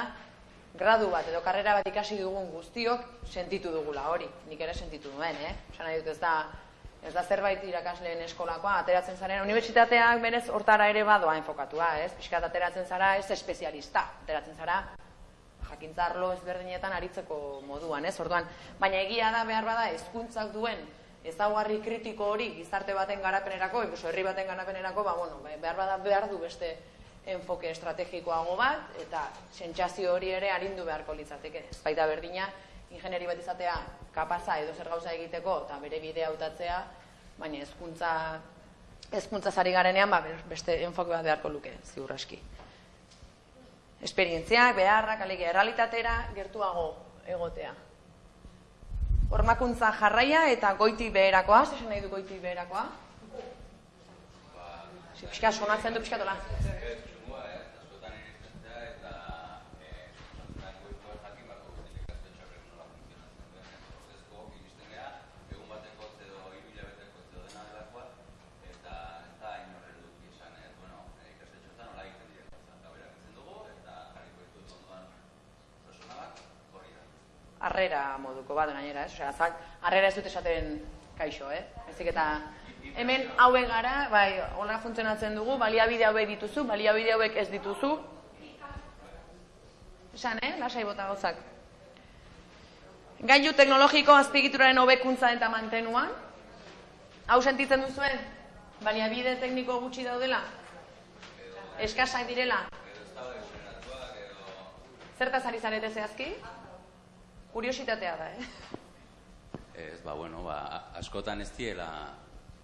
gradu bat edo karrera bat ikasi dugun guztiok sentitu dugula hori. Nik ere sentitu duen, eh? Osa nahi dut ez da, ez da zerbait irakasleen eskolakoa, ateratzen zaren, unibertsitateak berez hortara ere badoa enfokatua, ez? Piskat ateratzen zara ez espezialista, ateratzen zara jakintzarlo ezberdinetan aritzeko moduan, ez? Orduan, baina egia da behar bada hezkuntzak duen ezaugarri kritiko hori gizarte baten garapenerako, incluso herri baten garapenerako, ba bueno, behar bada behar du beste enfoke estrategikoago bat eta sentsazio hori ere arindu beharko litzateke. Baita berdina ingenieri bat izatea kapaza edo zer gauza egiteko eta bere bidea hautatzea, baina hezkuntza hezkuntza sari garenean ba, beste enfoke bat beharko luke, ziur aski esperientziak, beharrak, alegia, errealitatera gertuago egotea. Hormakuntza jarraia eta goiti beherakoa, zesan nahi du goiti beherakoa? Pixka, sonatzen du pixka harrera moduko bat gainera, ez? Osea, zak harrera ez dut esaten kaixo, eh? Ezik eta hemen haue gara, bai, hola funtzionatzen dugu, baliabide hauek dituzu, baliabide hauek ez dituzu. Esan, eh? Lasai bota gauzak. Gailu teknologiko azpigituraren hobekuntza eta mantenuan. Hau sentitzen duzuen? Baliabide tekniko gutxi daudela? Eskasak direla? Zertaz ari zarete zehazki? Kuriositatea da, eh? Ez, ba, bueno, ba, askotan ez diela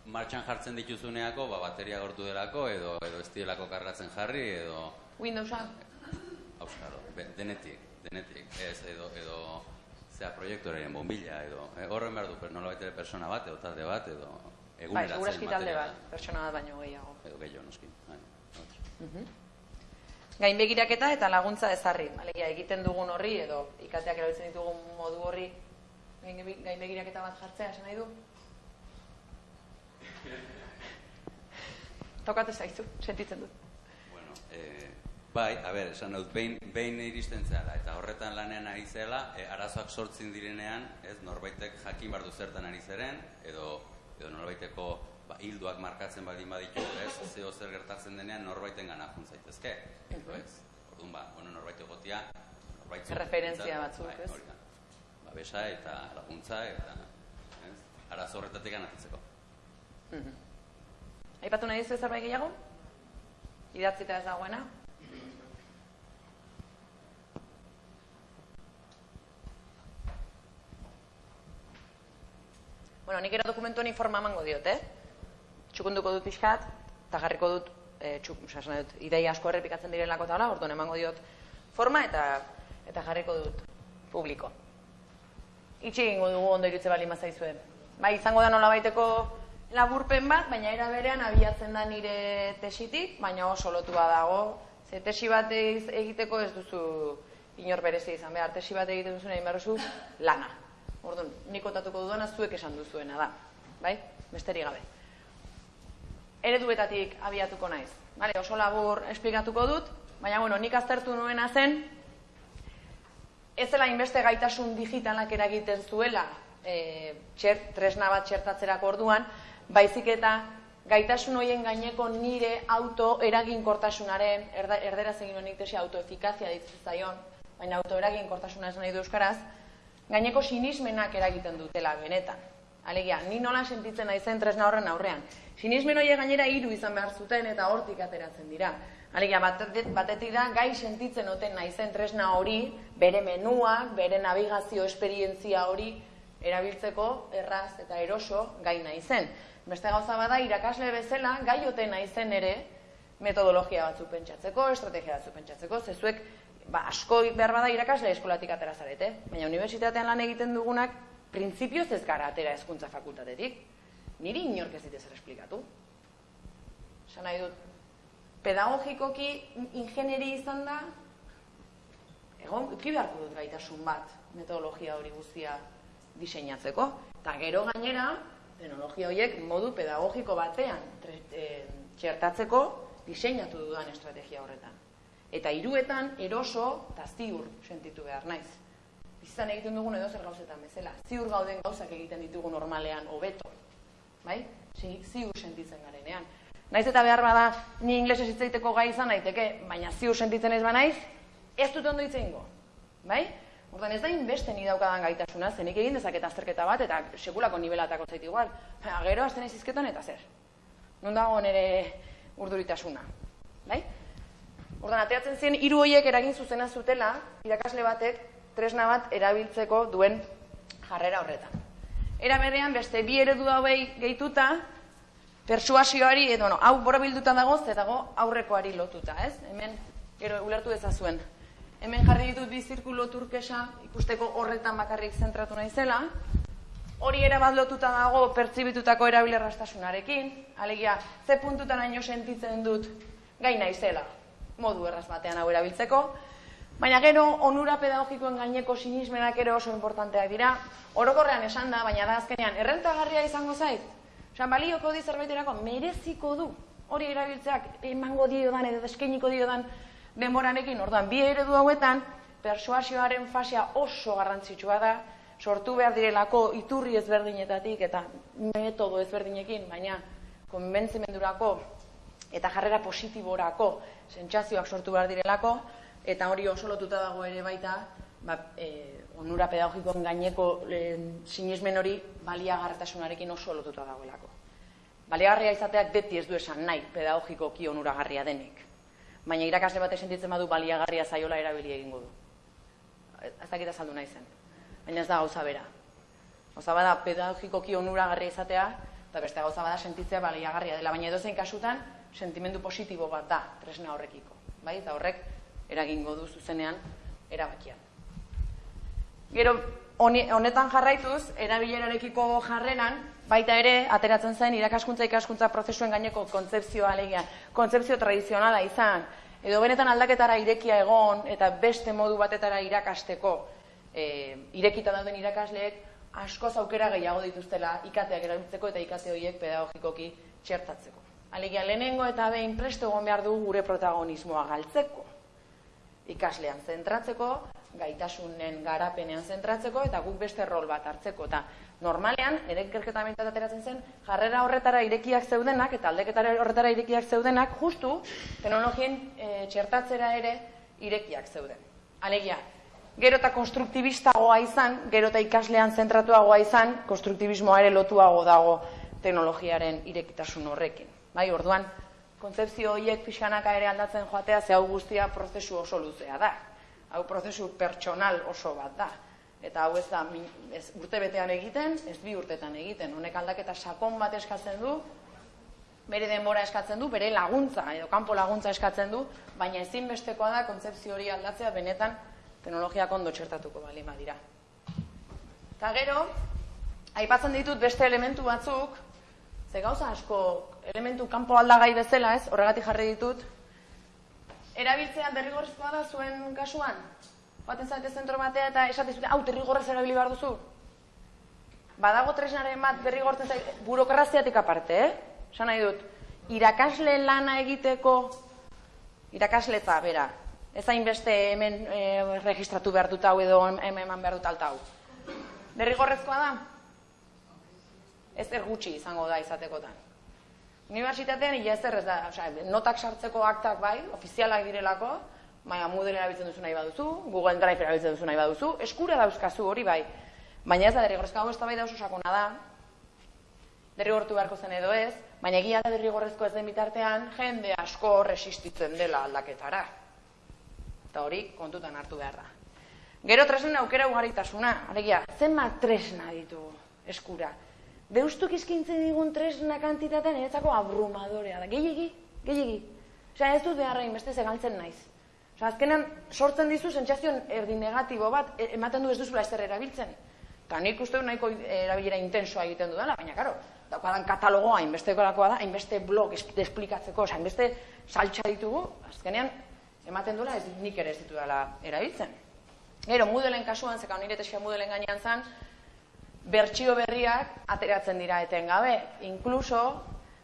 martxan jartzen dituzuneako, ba, bateria gortu delako, edo, edo ez dielako kargatzen jarri, edo... Windowsa? Auskaro, denetik, denetik, ez, edo, edo, zea, proiektorearen bombilla, edo, e, horren behar du, nola baitere persona bat, edo talde bat, edo, Bai, eguneratzen talde materiala. bat, pertsona bat baino gehiago. Edo gehiago noski. Bai, hori. Gainbegiraketa eta laguntza ezarri. Alegia, egiten dugun horri edo ikateak erabiltzen ditugun modu horri gainbe- gainbegiraketa bat jartzea, esan nahi du? Tokate zaizu, sentitzen dut. Bueno, eh, bai, a ber, esan dut, behin, behin iristen zela, eta horretan lanean ari zela, eh, arazoak sortzen direnean, ez, norbaitek jakin bardu zertan ari zeren, edo, edo norbaiteko ba, hilduak markatzen baldin baditu, ez, zeo zer gertatzen denean norbaiten gana zaitezke, edo ez. Orduan, ba, bueno, norbait egotia, norbait behintzat, batzuk, bai, ez? hori da. Babesa eta laguntza, eta, ez, arazo horretatik ganatzeko. Aipatu nahi dizu zerbait gehiago? Idatzita ez dagoena? Bueno, nik ere dokumentu honi forma emango diot, eh? Txukunduko dut pixkat, eta jarriko dut, e, txuk, esan dut, ideia asko errepikatzen direlako eta hola, orduan emango diot forma eta eta jarriko dut publiko. Itxi egingo dugu ondo irutze bali mazaizue. Bai, izango da nolabaiteko laburpen bat, baina era berean abiatzen da nire tesitik, baina oso lotua dago. Ze tesi bat egiteko ez duzu inor berezi izan behar. Tesi bat egiten duzu nahi behar duzu lana. Orduan, nik kontatuko dudana zuek esan duzuena da. Bai? Besterik gabe. Ereduetatik abiatuko naiz. Vale, oso labur esplikatuko dut, baina bueno, nik aztertu nuena zen, ez zela inbeste gaitasun digitalak eragiten zuela e, txer, tresna bat txertatzerako orduan, baizik eta gaitasun hoien gaineko nire auto eraginkortasunaren, erda, erderaz egin honik tesi autoefikazia ditzen zaion, baina auto eraginkortasuna esan nahi du euskaraz, gaineko sinismenak eragiten dutela benetan. Alegia, ni nola sentitzen naizen tresna horren aurrean. Sinismen horiek gainera hiru izan behar zuten eta hortik ateratzen dira. Alegia, batetik, batetik da, gai sentitzen oten naizen tresna hori, bere menuak, bere navigazio esperientzia hori erabiltzeko erraz eta eroso gai naizen. Beste gauza bada, irakasle bezala, gai oten naizen ere, metodologia batzuk pentsatzeko, estrategia batzuk pentsatzeko, zezuek ba, asko behar bada irakasle eskolatik atera zarete, baina unibertsitatean lan egiten dugunak printzipioz ez gara atera hezkuntza fakultatetik. Niri inork ez dit ezer esplikatu. Esan nahi dut, pedagogikoki ingeneri izan da, egon, uki beharko dut gaitasun bat metodologia hori guztia diseinatzeko. Eta gero gainera, teknologia horiek modu pedagogiko batean tre, e, txertatzeko diseinatu dudan estrategia horretan. Eta hiruetan eroso eta ziur sentitu behar naiz. Bizizan egiten dugun edo zer gauzetan bezala. Ziur gauden gauzak egiten ditugu normalean hobeto. Bai? Zi, ziur sentitzen garenean. Naiz eta behar bada ni inglesez hitz egiteko gai izan daiteke, baina ziur sentitzen ez banaiz, ez dut ondo hitz egingo. Bai? Ordan ez da inbeste ni daukadan gaitasuna, zenik egin dezaket azterketa bat eta sekulako nibelatako zait igual. Baina gero hasten naiz hizketan eta zer. Non dago nere urduritasuna. Bai? Ordan ateratzen ziren hiru hoiek eragin zuzena zutela irakasle batek tresna bat erabiltzeko duen jarrera horretan. Era berean beste bi eredu hauei gehituta persuasioari edo no, hau borobilduta dago ze dago aurrekoari lotuta, ez? Hemen gero ulertu ezazuen. Hemen jarri ditut bi zirkulo turkesa ikusteko horretan bakarrik zentratu naizela. Hori era bat lotuta dago pertsibitutako erabilerrastasunarekin, alegia ze puntutaraino sentitzen dut gai naizela modu erraz batean hau erabiltzeko, baina gero onura pedagogikoen gaineko sinismenak ere oso importanteak dira. Orokorrean esan da, baina da azkenean errentagarria izango zait. Osan, balioko di zerbaiterako mereziko du hori erabiltzeak emango diodan edo eskainiko diodan denborarekin. Orduan, bi eredu hauetan persuasioaren fasea oso garrantzitsua da, sortu behar direlako iturri ezberdinetatik eta metodo ezberdinekin, baina konbentzimendurako eta jarrera positiborako sentsazioak sortu behar direlako, eta hori oso lotuta dago ere baita, ba, e, onura pedagogikoen gaineko e, sinismen hori baliagarretasunarekin oso lotuta dagoelako. Baliagarria izateak beti ez du esan nahi pedagogikoki onuragarria denik. Baina irakasle batek sentitzen badu baliagarria zaiola erabili egingo du. Ez dakit azaldu nahi zen. Baina ez da gauza bera. Gauza bada pedagogikoki onuragarria izatea, eta beste gauza bada sentitzea baliagarria dela, baina edozein kasutan sentimendu positibo bat da tresna horrekiko. Bai? Eta horrek eragingo du zuzenean erabakian. Gero, honetan jarraituz, erabilerarekiko jarreran, baita ere, ateratzen zen irakaskuntza ikaskuntza prozesuen gaineko kontzepzioa alegia, kontzepzio tradizionala izan, edo benetan aldaketara irekia egon, eta beste modu batetara irakasteko, e, irekita dauden irakasleek, askoz aukera gehiago dituztela ikateak erabiltzeko eta ikate horiek pedagogikoki txertatzeko. Alegia, lehenengo eta behin presto egon behar du gure protagonismoa galtzeko ikaslean zentratzeko, gaitasunen garapenean zentratzeko eta guk beste rol bat hartzeko. Eta normalean, ere ikerketa behintzat ateratzen zen, jarrera horretara irekiak zeudenak eta aldeketara horretara irekiak zeudenak, justu teknologien e, txertatzera ere irekiak zeuden. Alegia, gero eta konstruktibistagoa izan, gero eta ikaslean zentratuagoa izan, konstruktibismoa ere lotuago dago teknologiaren irekitasun horrekin. Bai, orduan, kontzepzio horiek pixkanaka ere aldatzen joatea, ze hau guztia prozesu oso luzea da. Hau prozesu pertsonal oso bat da. Eta hau ez da ez urte betean egiten, ez bi urtetan egiten. Honek aldaketa sakon bat eskatzen du, bere denbora eskatzen du, bere laguntza edo kanpo laguntza eskatzen du, baina ezinbestekoa da kontzepzio hori aldatzea benetan teknologiak ondo txertatuko bali dira. Eta gero, aipatzen ditut beste elementu batzuk, ze gauza asko elementu kanpo aldagai bezala, ez? Horregatik jarri ditut. Erabiltzea derrigorrezkoa da zuen kasuan. Baten zaite zentro batea eta esaten zute, hau derrigorrez erabili behar duzu. Badago tresnaren bat derrigortzen zait, burokraziatik aparte, eh? Esan nahi dut, irakasle lana egiteko, irakasletza, bera, ez hainbeste hemen e, registratu behar dut hau edo hemen eman behar dut alta hau. Derrigorrezkoa da? Ez er gutxi izango da izatekotan. Unibertsitatean ia ezer ez da, osea, notak sartzeko aktak bai, ofizialak direlako, baina Moodle erabiltzen duzu nahi baduzu, Google Drive erabiltzen duzu nahi baduzu, eskura dauzkazu hori bai. Baina ez da derrigorrezkoa hau eztabaida oso sakona da. Derrigortu beharko zen edo ez, baina egia da derrigorrezko ez den bitartean jende asko resistitzen dela aldaketara. Eta hori kontutan hartu behar da. Gero tresnen aukera ugaritasuna, alegia, zenbat tresna ditugu eskura. Deustuk izkintzen digun tresna kantitatea niretzako abrumadorea da. Gehiegi, gehiegi. Osea, ez dut beharra inbeste zegaltzen naiz. Osea, azkenan sortzen dizu sentsazio erdi negatibo bat, e- ematen du ez duzula ezer erabiltzen. Eta nik uste nahiko erabilera intensoa egiten dudala, baina karo, daukadan katalogoa hainbestekorakoa da, hainbeste blog es- esplikatzeko, osea, hainbeste saltsa ditugu, azkenean ematen duela ez nik ere ez ditudala erabiltzen. Gero, Moodleen kasuan, zeka nire tesia Moodleen gainean zan, bertsio berriak ateratzen dira etengabe. Inkluso,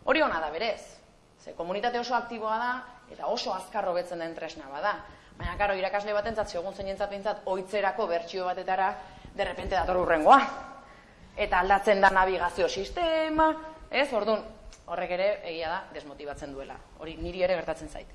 hori ona da berez. Ze komunitate oso aktiboa da, eta oso azkar hobetzen den tresna bada. Baina, karo, irakasle batentzat, segun zeinentzat behintzat, oitzerako bertsio batetara, derrepente dator urrengoa. Eta aldatzen da navigazio sistema, ez? Orduan, horrek ere, egia da, desmotibatzen duela. Hori niri ere gertatzen zait.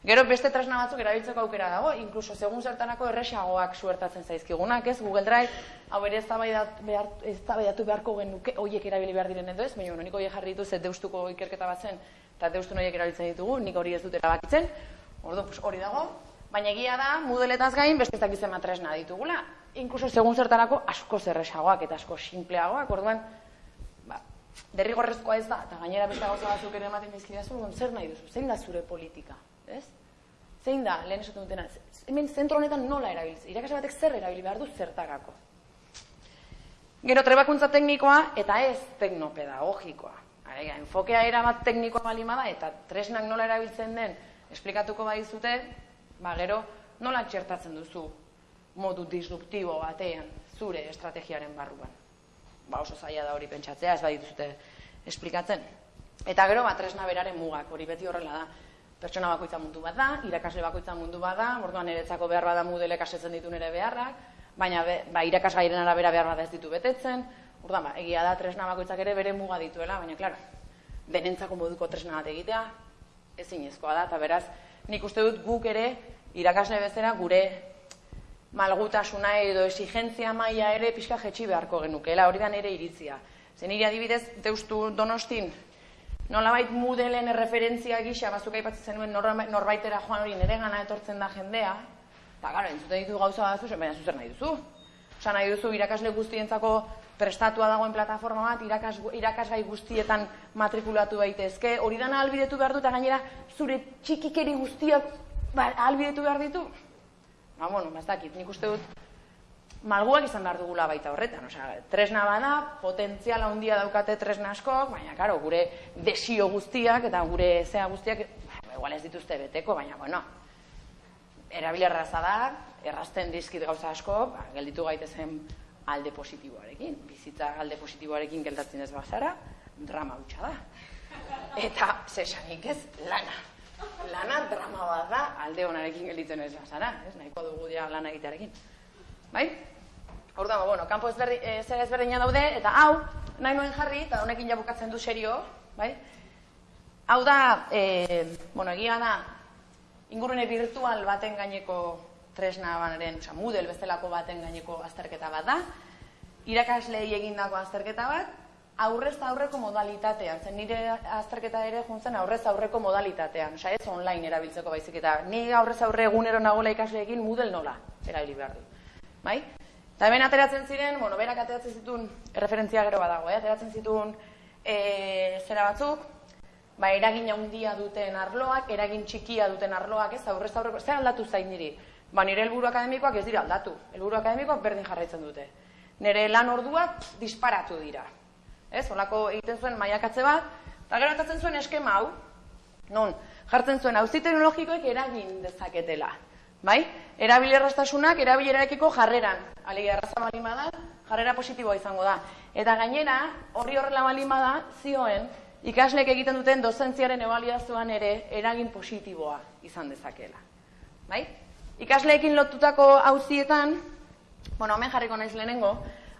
Gero beste tresna batzuk erabiltzeko aukera dago, inkluso segun zertanako erresagoak suertatzen zaizkigunak, ez? Google Drive, hau ere eztabaidat behar, eztabaidatu beharko genuke hoiek erabili behar diren edo ez, baina bueno, nik horiek jarri dituz ez deustuko ikerketa bat zen, eta deustun horiek erabiltzen ditugu, nik hori ez dut erabakitzen, orduan, pues, hori dago, baina egia da, Moodletaz gain beste ez dakiz zenbat tresna ditugula, inkluso segun zertarako asko zerresagoak eta asko simpleagoak, orduan, ba, derrigorrezkoa ez da, eta gainera beste gauza batzuk ere ematen dizkidazu, zer nahi duzu, zein da zure politika, ez? Zein da, lehen esaten dutena, hemen zentro honetan nola erabiltze, irakasle batek zer erabili behar du zertarako. Gero trebakuntza teknikoa eta ez teknopedagogikoa. Alegia, enfokea erabat teknikoa balima da eta tresnak nola erabiltzen den esplikatuko badizute, ba gero nola txertatzen duzu modu disruptibo batean zure estrategiaren barruan. Ba oso zaila da hori pentsatzea, ez badituzute esplikatzen. Eta gero ba tresna beraren mugak, hori beti horrela da. Pertsona bakoitza mundu bat da, irakasle bakoitza mundu bat da, orduan niretzako behar bada Moodleek asetzen ditu nire beharrak, baina be, ba, irakasgairen arabera behar bada ez ditu betetzen, orduan ba, egia da tresna bakoitzak ere bere muga dituela, baina klaro, denentzako moduko tresna bat egitea, ezinezkoa da, eta beraz, nik uste dut guk ere, irakasle bezala, gure malgutasuna edo exigentzia maila ere pixka jetxi beharko genukeela, hori da nire iritzia. Zen nire adibidez, deustu donostin, nolabait mudelen erreferentzia gisa, bazuk aipatzen zenuen norbaitera joan hori nire gana etortzen da jendea, eta gara, entzuten ditu gauza batzu, baina zuzer nahi duzu. Osa nahi duzu irakasle guztientzako prestatua dagoen plataforma bat, irakas, irakasgai guztietan matrikulatu daitezke, hori dana albidetu behar du, eta gainera zure txikikeri guztiak ba, albidetu behar ditu. Ba, bueno, ba, ez dakit, nik uste dut malguak izan behar dugula baita horretan. Osea, tresna bada, potentziala handia daukate tresna askok, baina, karo, gure desio guztiak eta gure zea guztiak, ba, igual ez dituzte beteko, baina, bueno, erabili erraza da, errazten dizkit gauza asko, ba, gelditu gaitezen alde positiboarekin. Bizitza alde positiboarekin geldatzen ez bazara, drama hutsa da. Eta, zesanik ez, lana. Lana drama bat da, alde honarekin gelditzen ez bazara. Ez, nahiko dugu dira lana egitearekin. Bai? Orduan, bueno, kanpo ezberdi, e, zer ezberdina daude, eta hau, nahi nuen jarri, eta honekin jabukatzen du serio, bai? Hau da, e, bueno, egia da, ingurune virtual baten gaineko tresna banaren, oza, Moodle bezalako baten gaineko azterketa bat da, irakaslei egindako azterketa bat, aurrez aurreko modalitatean, zen nire azterketa ere juntzen aurrez aurreko modalitatean, oza, ez online erabiltzeko baizik eta ni aurrez aurre egunero nagola ikasleekin Moodle nola erabili behar du. Bai? Eta hemen ateratzen ziren, bueno, berak ateratzen zituen, referentzia gero badago, eh? ateratzen zituen e, zera batzuk, ba, eragin handia duten arloak, eragin txikia duten arloak, ez, aurrez aurreko, zer aldatu zain niri? Ba, nire helburu akademikoak ez dira aldatu. Helburu akademikoak berdin jarraitzen dute. Nire lan orduak disparatu dira. Ez, holako egiten zuen maiakatze bat, eta gero atatzen zuen eskema hau, non, jartzen zuen hauzi teknologikoek eragin dezaketela. Bai? Erabilerrastasunak erabilerarekiko jarreran. Alegia erraza balima da, jarrera positiboa izango da. Eta gainera, horri horrela balima da, zioen, ikaslek egiten duten dozentziaren ebaliazioan ere eragin positiboa izan dezakela. Bai? Ikasleekin lotutako hauzietan, bueno, hemen jarriko naiz lehenengo,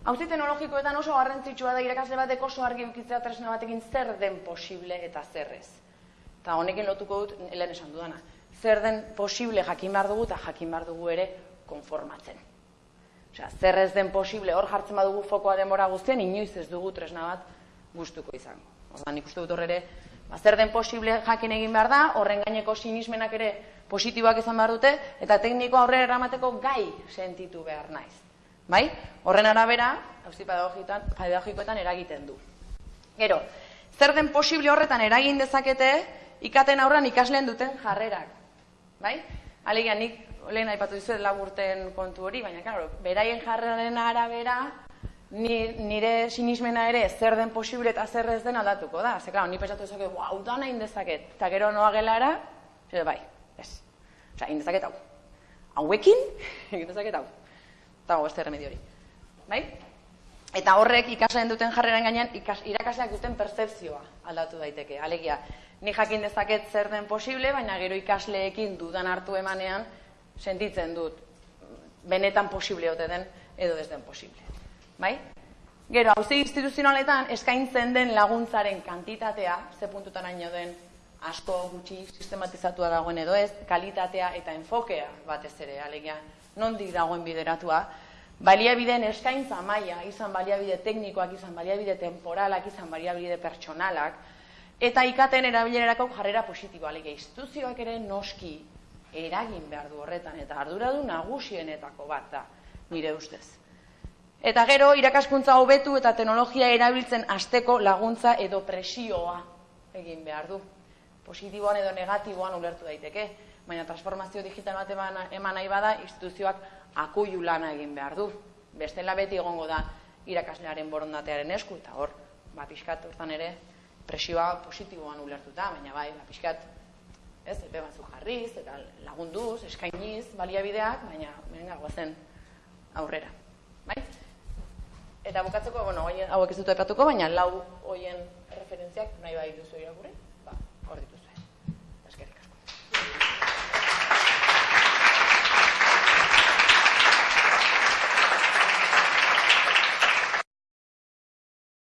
hauzi teknologikoetan oso garrantzitsua da irakasle batek oso argi ukitzea tresna batekin zer den posible eta zerrez. Eta honekin lotuko dut, lehen esan dudana zer den posible jakin behar dugu eta jakin behar dugu ere konformatzen. Osea, zer ez den posible hor jartzen badugu fokoa demora guztien, inoiz ez dugu tresna bat gustuko izango. Ordan nik uste dut hor ere, ba, zer den posible jakin egin behar da, horren gaineko sinismenak ere positiboak izan behar dute, eta tekniko aurrera eramateko gai sentitu behar naiz. Bai? Horren arabera, hauzi pedagogikoetan eragiten du. Gero, zer den posible horretan eragin dezakete, ikaten aurran ikasleen duten jarrerak. Bai? Alegia, nik lehen aipatu dizuet laburten kontu hori, baina, claro, beraien jarraren arabera, nire sinismena ere zer den posible eta zer ez den aldatuko da. Ze, claro, ni pesatu ezak, hau da nahi indezaket. Eta gero noa gelara, zer, bai, ez. Osa, indezaket hau. Hauekin, indezaket hau. Eta beste remedio hori. Bai? Eta horrek ikasleen duten jarreren gainean ikas, irakasleak duten percepzioa aldatu daiteke. Alegia, ni jakin dezaket zer den posible, baina gero ikasleekin dudan hartu emanean sentitzen dut benetan posible ote den edo ez den posible. Bai? Gero, hauzi instituzionaletan eskaintzen den laguntzaren kantitatea, ze puntutan haino den asko gutxi sistematizatua dagoen edo ez, kalitatea eta enfokea batez ere, alegia, nondik dagoen bideratua, baliabideen eskaintza maila, izan baliabide teknikoak, izan baliabide temporalak, izan baliabide pertsonalak, eta ikaten erabilerako jarrera positiboa. Alegia, instituzioak ere noski eragin behar du horretan, eta arduradu nagusienetako bat da, nire ustez. Eta gero, irakaskuntza hobetu eta teknologia erabiltzen asteko laguntza edo presioa egin behar du. Positiboan edo negatiboan ulertu daiteke, baina transformazio digital bat eman nahi bada, instituzioak akuiu lana egin behar du. Bestela beti egongo da irakaslearen borondatearen esku, eta hor, ba, pixkat, hortan ere, presioa positiboan ulertuta, baina bai, ba, pixkat, ez, epe batzuk jarriz, eta lagunduz, eskainiz, baliabideak, baina, venga, guazen aurrera. Bai? Eta bukatzeko, bueno, hauek ez dut epatuko, baina lau hoien referentziak nahi bai duzu irakurri.